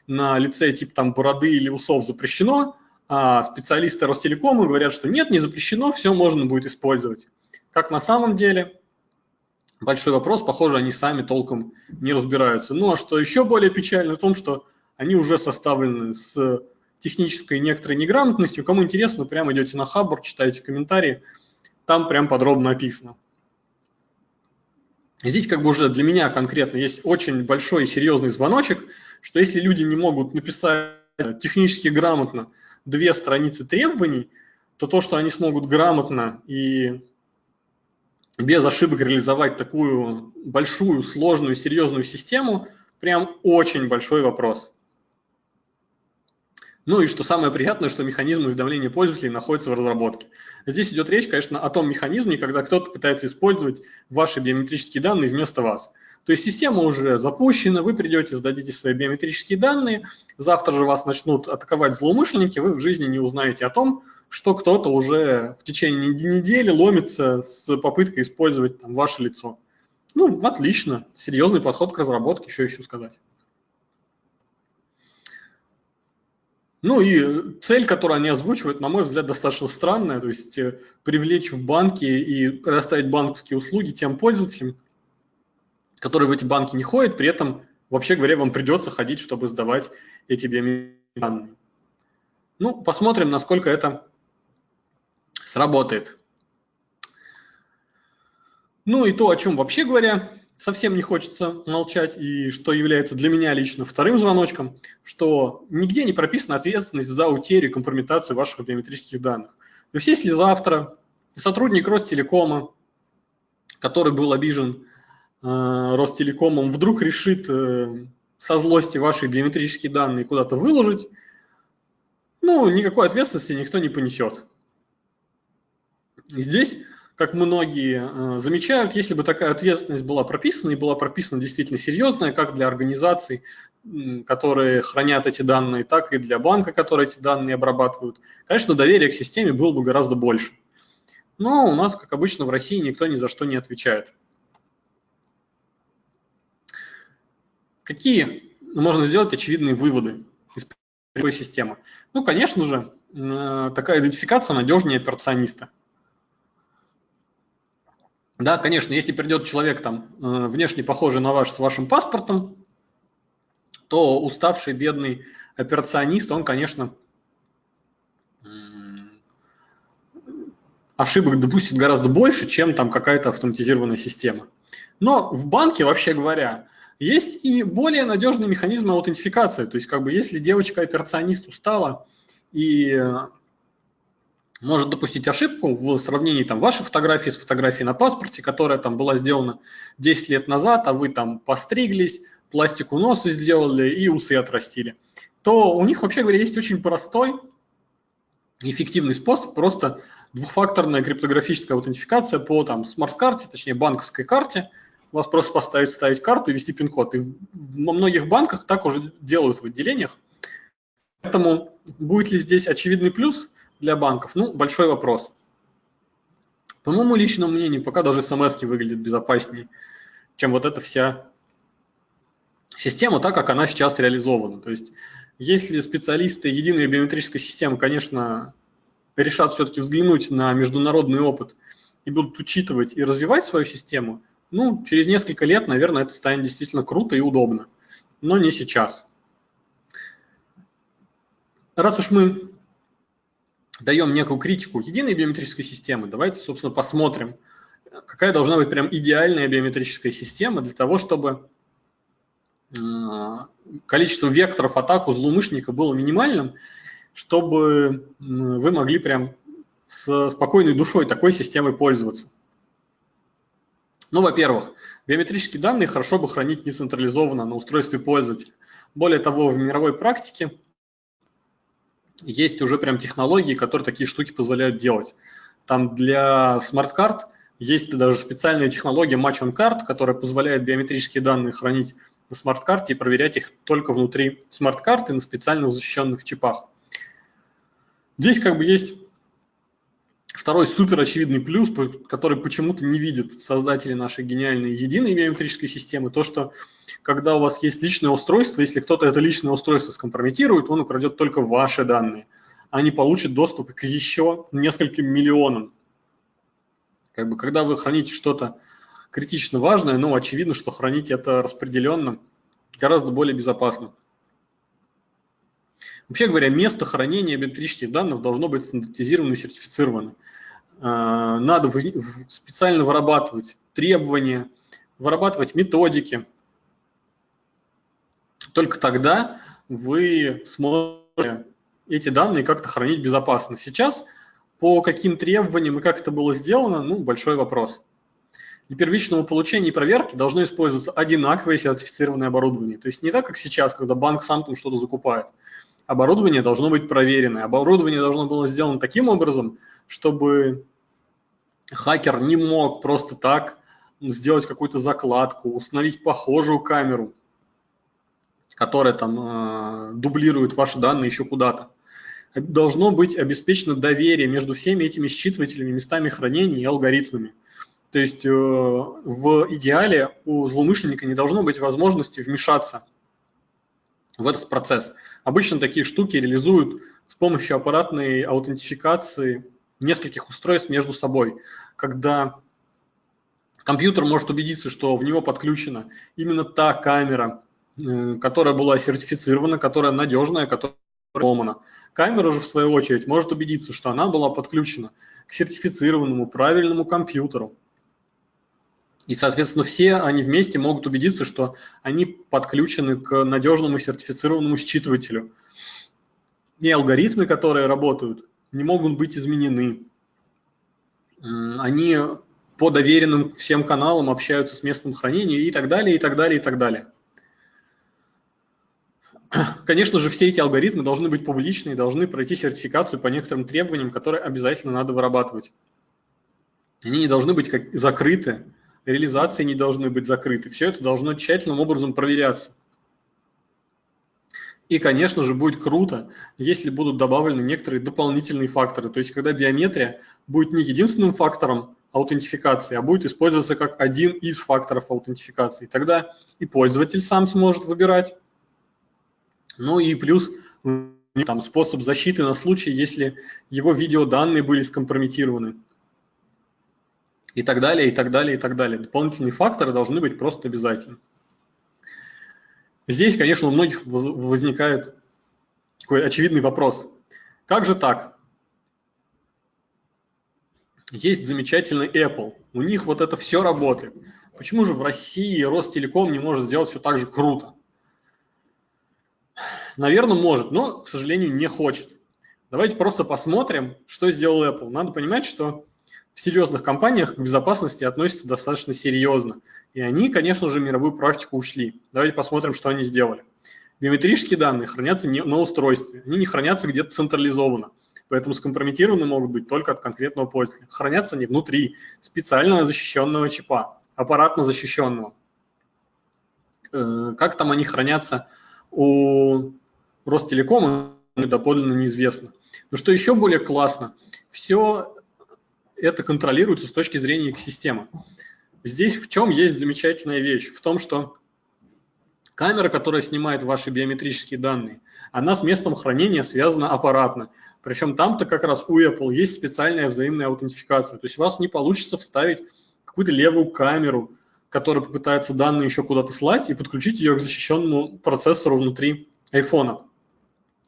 на лице типа там бороды или усов запрещено, а специалисты Ростелекома говорят, что нет, не запрещено, все можно будет использовать. Как на самом деле? Большой вопрос, похоже, они сами толком не разбираются. Ну а что еще более печально в том, что они уже составлены с технической некоторой неграмотностью. Кому интересно, прямо идете на Хабр, читаете комментарии, там прям подробно описано. Здесь как бы уже для меня конкретно есть очень большой и серьезный звоночек, что если люди не могут написать технически грамотно две страницы требований, то то, что они смогут грамотно и без ошибок реализовать такую большую, сложную, серьезную систему, прям очень большой вопрос. Ну и что самое приятное, что механизм уведомления пользователей находится в разработке. Здесь идет речь, конечно, о том механизме, когда кто-то пытается использовать ваши биометрические данные вместо вас. То есть система уже запущена, вы придете, сдадите свои биометрические данные, завтра же вас начнут атаковать злоумышленники, вы в жизни не узнаете о том, что кто-то уже в течение недели ломится с попыткой использовать там, ваше лицо. Ну, отлично, серьезный подход к разработке, что еще сказать. Ну и цель, которую они озвучивают, на мой взгляд, достаточно странная, то есть э, привлечь в банки и предоставить банковские услуги тем пользователям, которые в эти банки не ходят, при этом, вообще говоря, вам придется ходить, чтобы сдавать эти биометрические. Ну, посмотрим, насколько это сработает. Ну и то, о чем вообще говоря, совсем не хочется молчать, и что является для меня лично вторым звоночком, что нигде не прописана ответственность за утерю и компрометацию ваших биометрических данных. То есть если завтра сотрудник Ростелекома, который был обижен Э, Ростелекомом вдруг решит э, со злости ваши биометрические данные куда-то выложить, ну, никакой ответственности никто не понесет. Здесь, как многие э, замечают, если бы такая ответственность была прописана и была прописана действительно серьезная, как для организаций, которые хранят эти данные, так и для банка, которые эти данные обрабатывают, конечно, доверие к системе было бы гораздо больше. Но у нас, как обычно, в России никто ни за что не отвечает. Какие можно сделать очевидные выводы из такой системы? Ну, конечно же, э, такая идентификация надежнее операциониста. Да, конечно, если придет человек там э, внешне похожий на ваш с вашим паспортом, то уставший бедный операционист, он, конечно, ошибок допустит гораздо больше, чем там какая-то автоматизированная система. Но в банке, вообще говоря, есть и более надежные механизмы аутентификации. То есть, как бы, если девочка-операционист устала и может допустить ошибку в сравнении там, вашей фотографии с фотографией на паспорте, которая там была сделана 10 лет назад, а вы там постриглись, пластику носа сделали и усы отрастили, то у них, вообще говоря, есть очень простой эффективный способ, просто двухфакторная криптографическая аутентификация по там смарт-карте, точнее банковской карте, вас просто поставить, вставить карту и ввести пин-код. И во многих банках так уже делают в отделениях. Поэтому будет ли здесь очевидный плюс для банков? Ну, большой вопрос. По моему личному мнению, пока даже смс выглядит безопаснее, чем вот эта вся система, так как она сейчас реализована. То есть, если специалисты единой биометрической системы, конечно, решат все-таки взглянуть на международный опыт и будут учитывать и развивать свою систему, ну, через несколько лет, наверное, это станет действительно круто и удобно, но не сейчас. Раз уж мы даем некую критику единой биометрической системы, давайте, собственно, посмотрим, какая должна быть прям идеальная биометрическая система для того, чтобы э, количество векторов атак у злоумышленника было минимальным, чтобы вы могли прям с спокойной душой такой системой пользоваться. Ну, во-первых, биометрические данные хорошо бы хранить нецентрализованно на устройстве пользователя. Более того, в мировой практике есть уже прям технологии, которые такие штуки позволяют делать. Там для смарт-карт есть даже специальная технология Match on Card, которая позволяет биометрические данные хранить на смарт-карте и проверять их только внутри смарт-карты на специальных защищенных чипах. Здесь как бы есть Второй супер очевидный плюс, который почему-то не видят создатели нашей гениальной единой биометрической системы, то, что когда у вас есть личное устройство, если кто-то это личное устройство скомпрометирует, он украдет только ваши данные, а не получит доступ к еще нескольким миллионам. Как бы, когда вы храните что-то критично важное, ну, очевидно, что хранить это распределенно гораздо более безопасно. Вообще говоря, место хранения биометрических данных должно быть стандартизировано и сертифицировано. А, надо специально вырабатывать требования, вырабатывать методики. Только тогда вы сможете эти данные как-то хранить безопасно. Сейчас по каким требованиям и как это было сделано, ну, большой вопрос. Для первичного получения и проверки должно использоваться одинаковое сертифицированное оборудование. То есть не так, как сейчас, когда банк сам там что-то закупает оборудование должно быть проверенное. Оборудование должно было сделано таким образом, чтобы хакер не мог просто так сделать какую-то закладку, установить похожую камеру, которая там э, дублирует ваши данные еще куда-то. Должно быть обеспечено доверие между всеми этими считывателями, местами хранения и алгоритмами. То есть э, в идеале у злоумышленника не должно быть возможности вмешаться в этот процесс. Обычно такие штуки реализуют с помощью аппаратной аутентификации нескольких устройств между собой, когда компьютер может убедиться, что в него подключена именно та камера, э, которая была сертифицирована, которая надежная, которая сломана. Камера же, в свою очередь, может убедиться, что она была подключена к сертифицированному правильному компьютеру, и, соответственно, все они вместе могут убедиться, что они подключены к надежному сертифицированному считывателю. И алгоритмы, которые работают, не могут быть изменены. Они по доверенным всем каналам общаются с местным хранением и так далее, и так далее, и так далее. Конечно же, все эти алгоритмы должны быть публичны и должны пройти сертификацию по некоторым требованиям, которые обязательно надо вырабатывать. Они не должны быть как закрыты, реализации не должны быть закрыты. Все это должно тщательным образом проверяться. И, конечно же, будет круто, если будут добавлены некоторые дополнительные факторы. То есть, когда биометрия будет не единственным фактором аутентификации, а будет использоваться как один из факторов аутентификации. Тогда и пользователь сам сможет выбирать. Ну и плюс там, способ защиты на случай, если его видеоданные были скомпрометированы и так далее, и так далее, и так далее. Дополнительные факторы должны быть просто обязательны. Здесь, конечно, у многих возникает такой очевидный вопрос. Как же так? Есть замечательный Apple, у них вот это все работает. Почему же в России Ростелеком не может сделать все так же круто? Наверное, может, но, к сожалению, не хочет. Давайте просто посмотрим, что сделал Apple. Надо понимать, что в серьезных компаниях к безопасности относятся достаточно серьезно. И они, конечно же, мировую практику ушли. Давайте посмотрим, что они сделали. Биометрические данные хранятся не на устройстве, они не хранятся где-то централизованно. Поэтому скомпрометированы могут быть только от конкретного пользователя. Хранятся они внутри специально защищенного чипа, аппаратно защищенного. Э, как там они хранятся у Ростелекома, доподлинно неизвестно. Но что еще более классно, все это контролируется с точки зрения экосистемы. Здесь в чем есть замечательная вещь? В том, что камера, которая снимает ваши биометрические данные, она с местом хранения связана аппаратно. Причем там-то как раз у Apple есть специальная взаимная аутентификация. То есть у вас не получится вставить какую-то левую камеру, которая попытается данные еще куда-то слать и подключить ее к защищенному процессору внутри iPhone.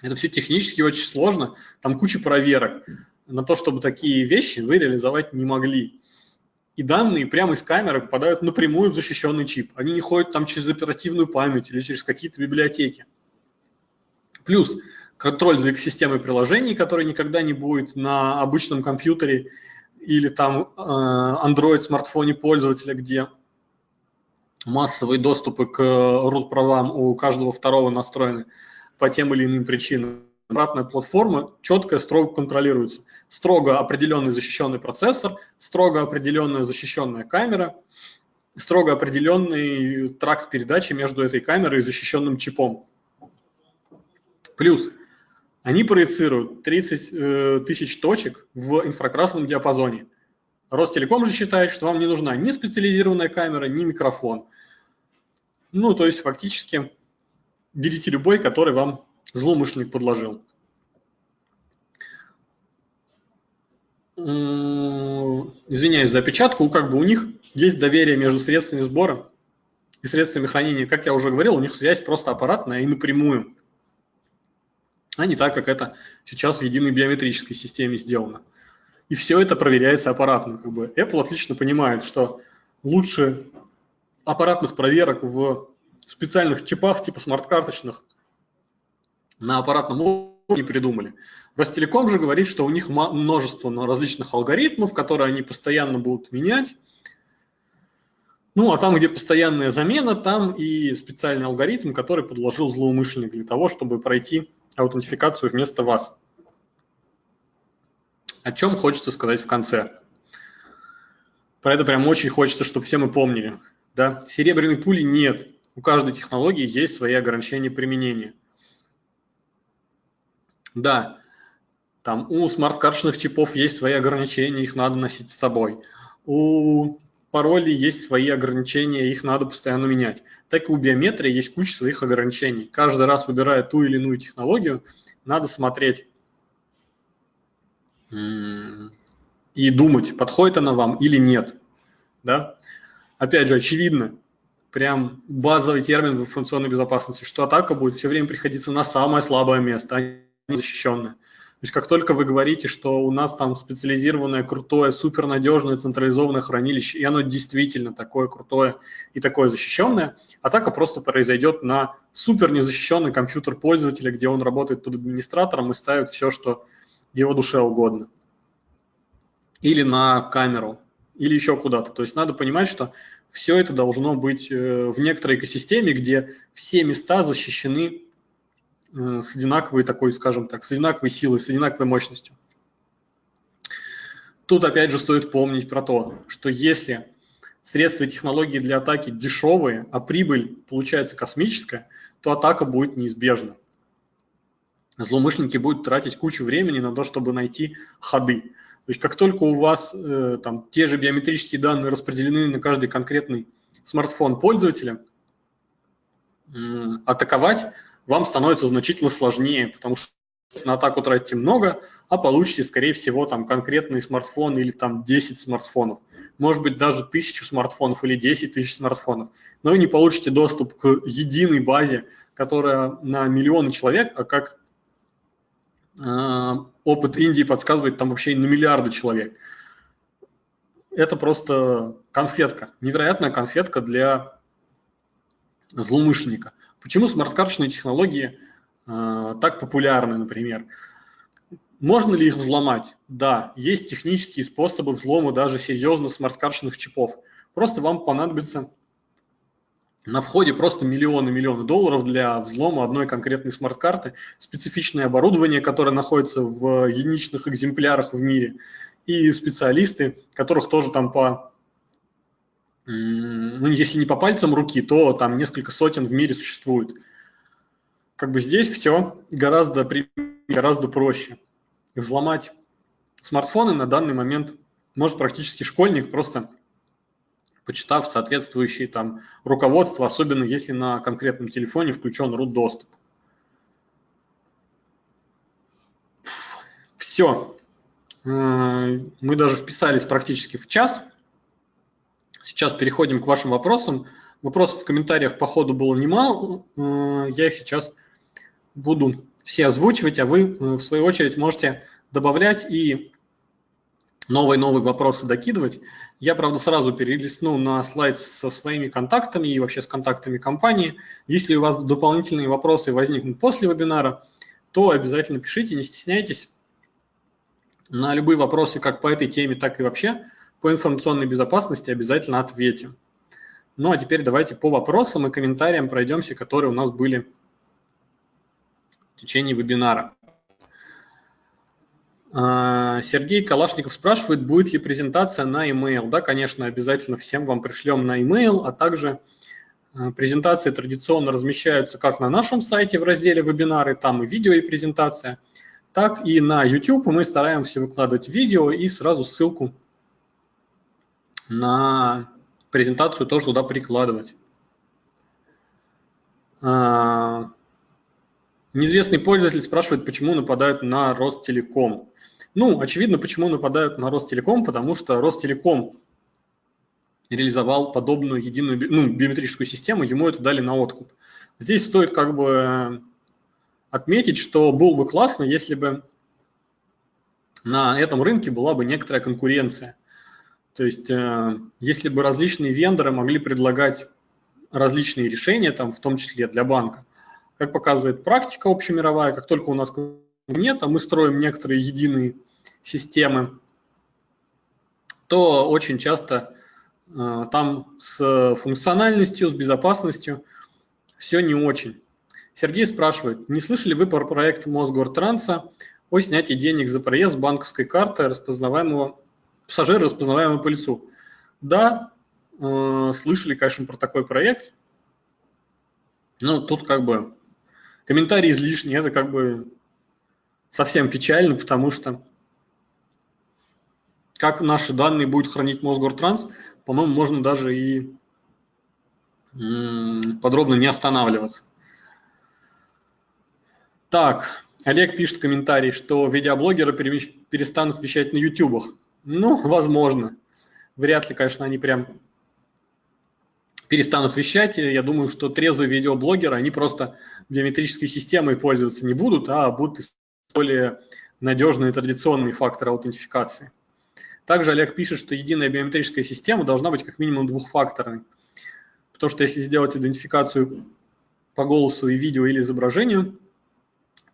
Это все технически очень сложно, там куча проверок на то, чтобы такие вещи вы реализовать не могли. И данные прямо из камеры попадают напрямую в защищенный чип. Они не ходят там через оперативную память или через какие-то библиотеки. Плюс контроль за экосистемой приложений, который никогда не будет на обычном компьютере или там э, Android смартфоне пользователя, где массовые доступы к root правам у каждого второго настроены по тем или иным причинам обратная платформа четко, строго контролируется. Строго определенный защищенный процессор, строго определенная защищенная камера, строго определенный тракт передачи между этой камерой и защищенным чипом. Плюс они проецируют 30 э, тысяч точек в инфракрасном диапазоне. Ростелеком же считает, что вам не нужна ни специализированная камера, ни микрофон. Ну, то есть фактически берите любой, который вам злоумышленник подложил. Извиняюсь за опечатку, как бы у них есть доверие между средствами сбора и средствами хранения. Как я уже говорил, у них связь просто аппаратная и напрямую, а не так, как это сейчас в единой биометрической системе сделано. И все это проверяется аппаратно. Как бы. Apple отлично понимает, что лучше аппаратных проверок в специальных чипах типа смарт-карточных – на аппаратном уровне придумали. Ростелеком же говорит, что у них множество различных алгоритмов, которые они постоянно будут менять. Ну, а там, где постоянная замена, там и специальный алгоритм, который подложил злоумышленник для того, чтобы пройти аутентификацию вместо вас. О чем хочется сказать в конце. Про это прям очень хочется, чтобы все мы помнили. Да? Серебряной пули нет. У каждой технологии есть свои ограничения применения. Да, там у смарт-карточных чипов есть свои ограничения, их надо носить с собой. У паролей есть свои ограничения, их надо постоянно менять. Так и у биометрии есть куча своих ограничений. Каждый раз выбирая ту или иную технологию, надо смотреть и думать, подходит она вам или нет. Да? Опять же, очевидно, прям базовый термин в информационной безопасности, что атака будет все время приходиться на самое слабое место, защищенная. То есть как только вы говорите, что у нас там специализированное, крутое, супернадежное централизованное хранилище, и оно действительно такое крутое и такое защищенное, атака просто произойдет на супер незащищенный компьютер пользователя, где он работает под администратором и ставит все, что его душе угодно. Или на камеру, или еще куда-то. То есть надо понимать, что все это должно быть э, в некоторой экосистеме, где все места защищены с одинаковой такой, скажем так, с одинаковой силой, с одинаковой мощностью. Тут опять же стоит помнить про то, что если средства и технологии для атаки дешевые, а прибыль получается космическая, то атака будет неизбежна. Злоумышленники будут тратить кучу времени на то, чтобы найти ходы. То есть как только у вас э, там, те же биометрические данные распределены на каждый конкретный смартфон пользователя, э, атаковать вам становится значительно сложнее, потому что на атаку тратите много, а получите, скорее всего, там конкретный смартфон или там 10 смартфонов. Может быть, даже тысячу смартфонов или 10 тысяч смартфонов. Но вы не получите доступ к единой базе, которая на миллионы человек, а как э, опыт Индии подсказывает, там вообще на миллиарды человек. Это просто конфетка, невероятная конфетка для злоумышленника. Почему смарт-карточные технологии э, так популярны, например? Можно ли их взломать? Да, есть технические способы взлома даже серьезных смарт-карточных чипов. Просто вам понадобится на входе просто миллионы-миллионы долларов для взлома одной конкретной смарт-карты, специфичное оборудование, которое находится в единичных экземплярах в мире, и специалисты, которых тоже там по, ну, если не по пальцам руки, то там несколько сотен в мире существует. Как бы здесь все гораздо, гораздо проще. Взломать смартфоны на данный момент может практически школьник, просто почитав соответствующие там руководства, особенно если на конкретном телефоне включен root доступ. Все. Э, мы даже вписались практически в час. Сейчас переходим к вашим вопросам. Вопросов в комментариях по ходу было немало. Э, я их сейчас буду все озвучивать, а вы, э, в свою очередь, можете добавлять и новые-новые вопросы докидывать. Я, правда, сразу перелистну на слайд со своими контактами и вообще с контактами компании. Если у вас дополнительные вопросы возникнут после вебинара, то обязательно пишите, не стесняйтесь. На любые вопросы как по этой теме, так и вообще по информационной безопасности обязательно ответим. Ну а теперь давайте по вопросам и комментариям пройдемся, которые у нас были в течение вебинара. А, Сергей Калашников спрашивает, будет ли презентация на email. Да, конечно, обязательно всем вам пришлем на email, а также а, презентации традиционно размещаются как на нашем сайте в разделе вебинары, там и видео, и презентация, так и на YouTube мы стараемся выкладывать видео и сразу ссылку на презентацию тоже туда прикладывать. А, Неизвестный пользователь спрашивает, почему нападают на Ростелеком. Ну, очевидно, почему нападают на Ростелеком, потому что Ростелеком реализовал подобную единую ну, биометрическую систему, ему это дали на откуп. Здесь стоит как бы отметить, что было бы классно, если бы на этом рынке была бы некоторая конкуренция. То есть, э, если бы различные вендоры могли предлагать различные решения, там, в том числе для банка, как показывает практика общемировая, как только у нас нет, а мы строим некоторые единые системы, то очень часто э, там с функциональностью, с безопасностью все не очень. Сергей спрашивает, не слышали вы про проект Мосгортранса о снятии денег за проезд с банковской карты распознаваемого пассажира, распознаваемого по лицу? Да, э, слышали, конечно, про такой проект. Ну, тут как бы комментарий излишний, это как бы совсем печально, потому что как наши данные будет хранить Мосгортранс, по-моему, можно даже и подробно не останавливаться. Так, Олег пишет в комментарии, что видеоблогеры перестанут вещать на ютубах. Ну, возможно. Вряд ли, конечно, они прям перестанут вещать. Я думаю, что трезвые видеоблогеры, они просто биометрической системой пользоваться не будут, а будут более надежные традиционные факторы аутентификации. Также Олег пишет, что единая биометрическая система должна быть как минимум двухфакторной. Потому что если сделать идентификацию по голосу и видео или изображению,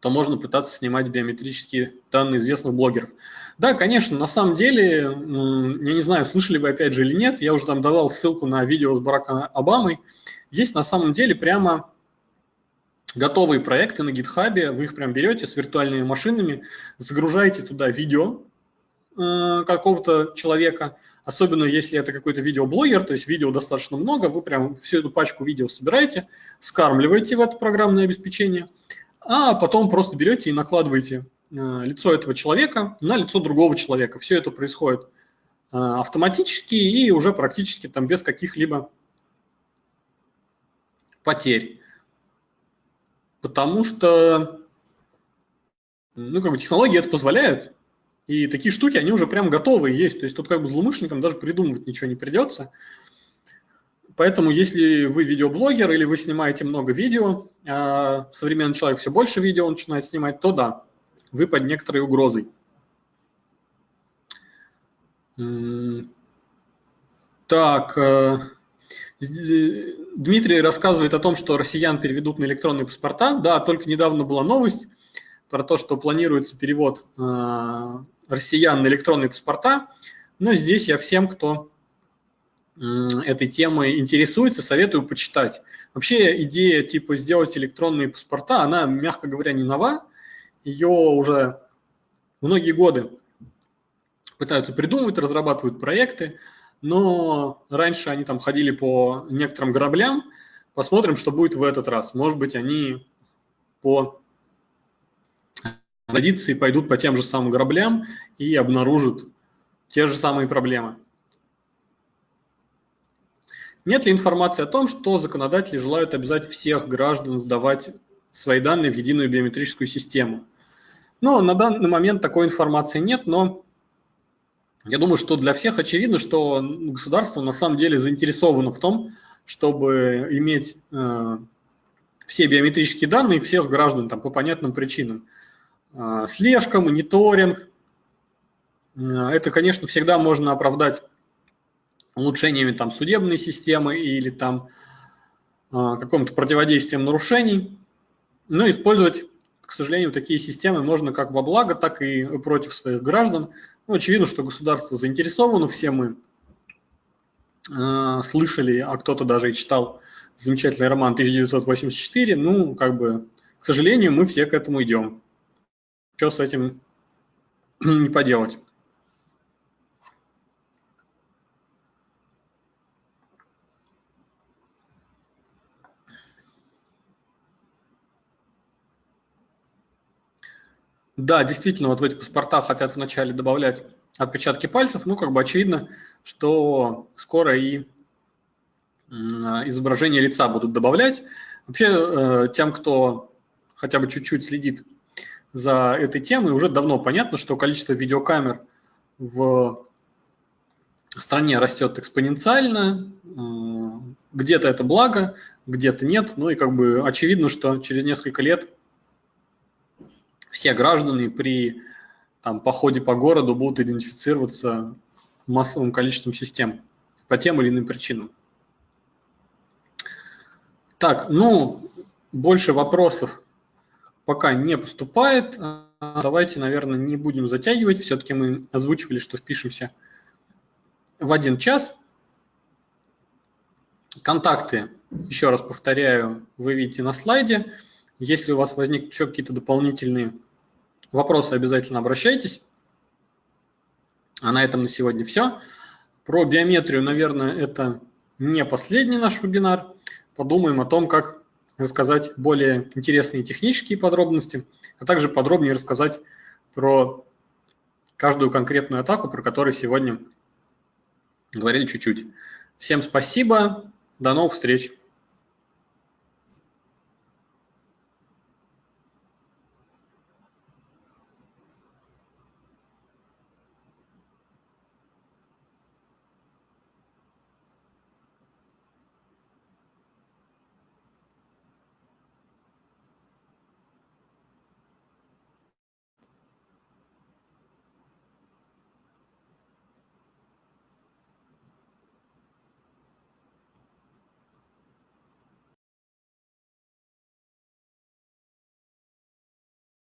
то можно пытаться снимать биометрические данные известных блогеров. Да, конечно, на самом деле, я не знаю, слышали вы опять же или нет, я уже там давал ссылку на видео с Бараком Обамой. Есть на самом деле прямо готовые проекты на гитхабе, вы их прям берете с виртуальными машинами, загружаете туда видео э, какого-то человека, особенно если это какой-то видеоблогер, то есть видео достаточно много, вы прям всю эту пачку видео собираете, скармливаете в это программное обеспечение, а потом просто берете и накладываете э, лицо этого человека на лицо другого человека. Все это происходит э, автоматически и уже практически там без каких-либо потерь. Потому что ну, как бы технологии это позволяют, и такие штуки, они уже прям готовые есть. То есть тут как бы злоумышленникам даже придумывать ничего не придется. Поэтому если вы видеоблогер или вы снимаете много видео, а современный человек все больше видео начинает снимать, то да, вы под некоторой угрозой. Так, э, Дмитрий рассказывает о том, что россиян переведут на электронные паспорта. Да, только недавно была новость. про то, что планируется перевод э, россиян на электронные паспорта. Но здесь я всем, кто этой темой интересуется, советую почитать. Вообще идея типа сделать электронные паспорта, она, мягко говоря, не нова. Ее уже многие годы пытаются придумывать, разрабатывают проекты, но раньше они там ходили по некоторым граблям. Посмотрим, что будет в этот раз. Может быть, они по традиции пойдут по тем же самым граблям и обнаружат те же самые проблемы. Нет ли информации о том, что законодатели желают обязать всех граждан сдавать свои данные в единую биометрическую систему? Ну, на данный момент такой информации нет, но я думаю, что для всех очевидно, что государство на самом деле заинтересовано в том, чтобы иметь э, все биометрические данные всех граждан там, по понятным причинам. Э, слежка, мониторинг. Э, это, конечно, всегда можно оправдать улучшениями там, судебной системы или там э, каком-то противодействием нарушений. Но использовать, к сожалению, такие системы можно как во благо, так и против своих граждан. Ну, очевидно, что государство заинтересовано, все мы э, слышали, а кто-то даже и читал замечательный роман 1984. Ну, как бы, к сожалению, мы все к этому идем. Что с этим не поделать? Да, действительно, вот в эти паспорта хотят вначале добавлять отпечатки пальцев, ну, как бы очевидно, что скоро и изображение лица будут добавлять. Вообще, э, тем, кто хотя бы чуть-чуть следит за этой темой, уже давно понятно, что количество видеокамер в стране растет экспоненциально, э, где-то это благо, где-то нет, ну и как бы очевидно, что через несколько лет все граждане при там, походе по городу будут идентифицироваться массовым количеством систем по тем или иным причинам. Так, ну, больше вопросов пока не поступает. Давайте, наверное, не будем затягивать. Все-таки мы озвучивали, что впишемся в один час. Контакты, еще раз повторяю, вы видите на слайде. Если у вас возникнут еще какие-то дополнительные Вопросы обязательно обращайтесь. А на этом на сегодня все. Про биометрию, наверное, это не последний наш вебинар. Подумаем о том, как рассказать более интересные технические подробности, а также подробнее рассказать про каждую конкретную атаку, про которую сегодня говорили чуть-чуть. Всем спасибо, до новых встреч!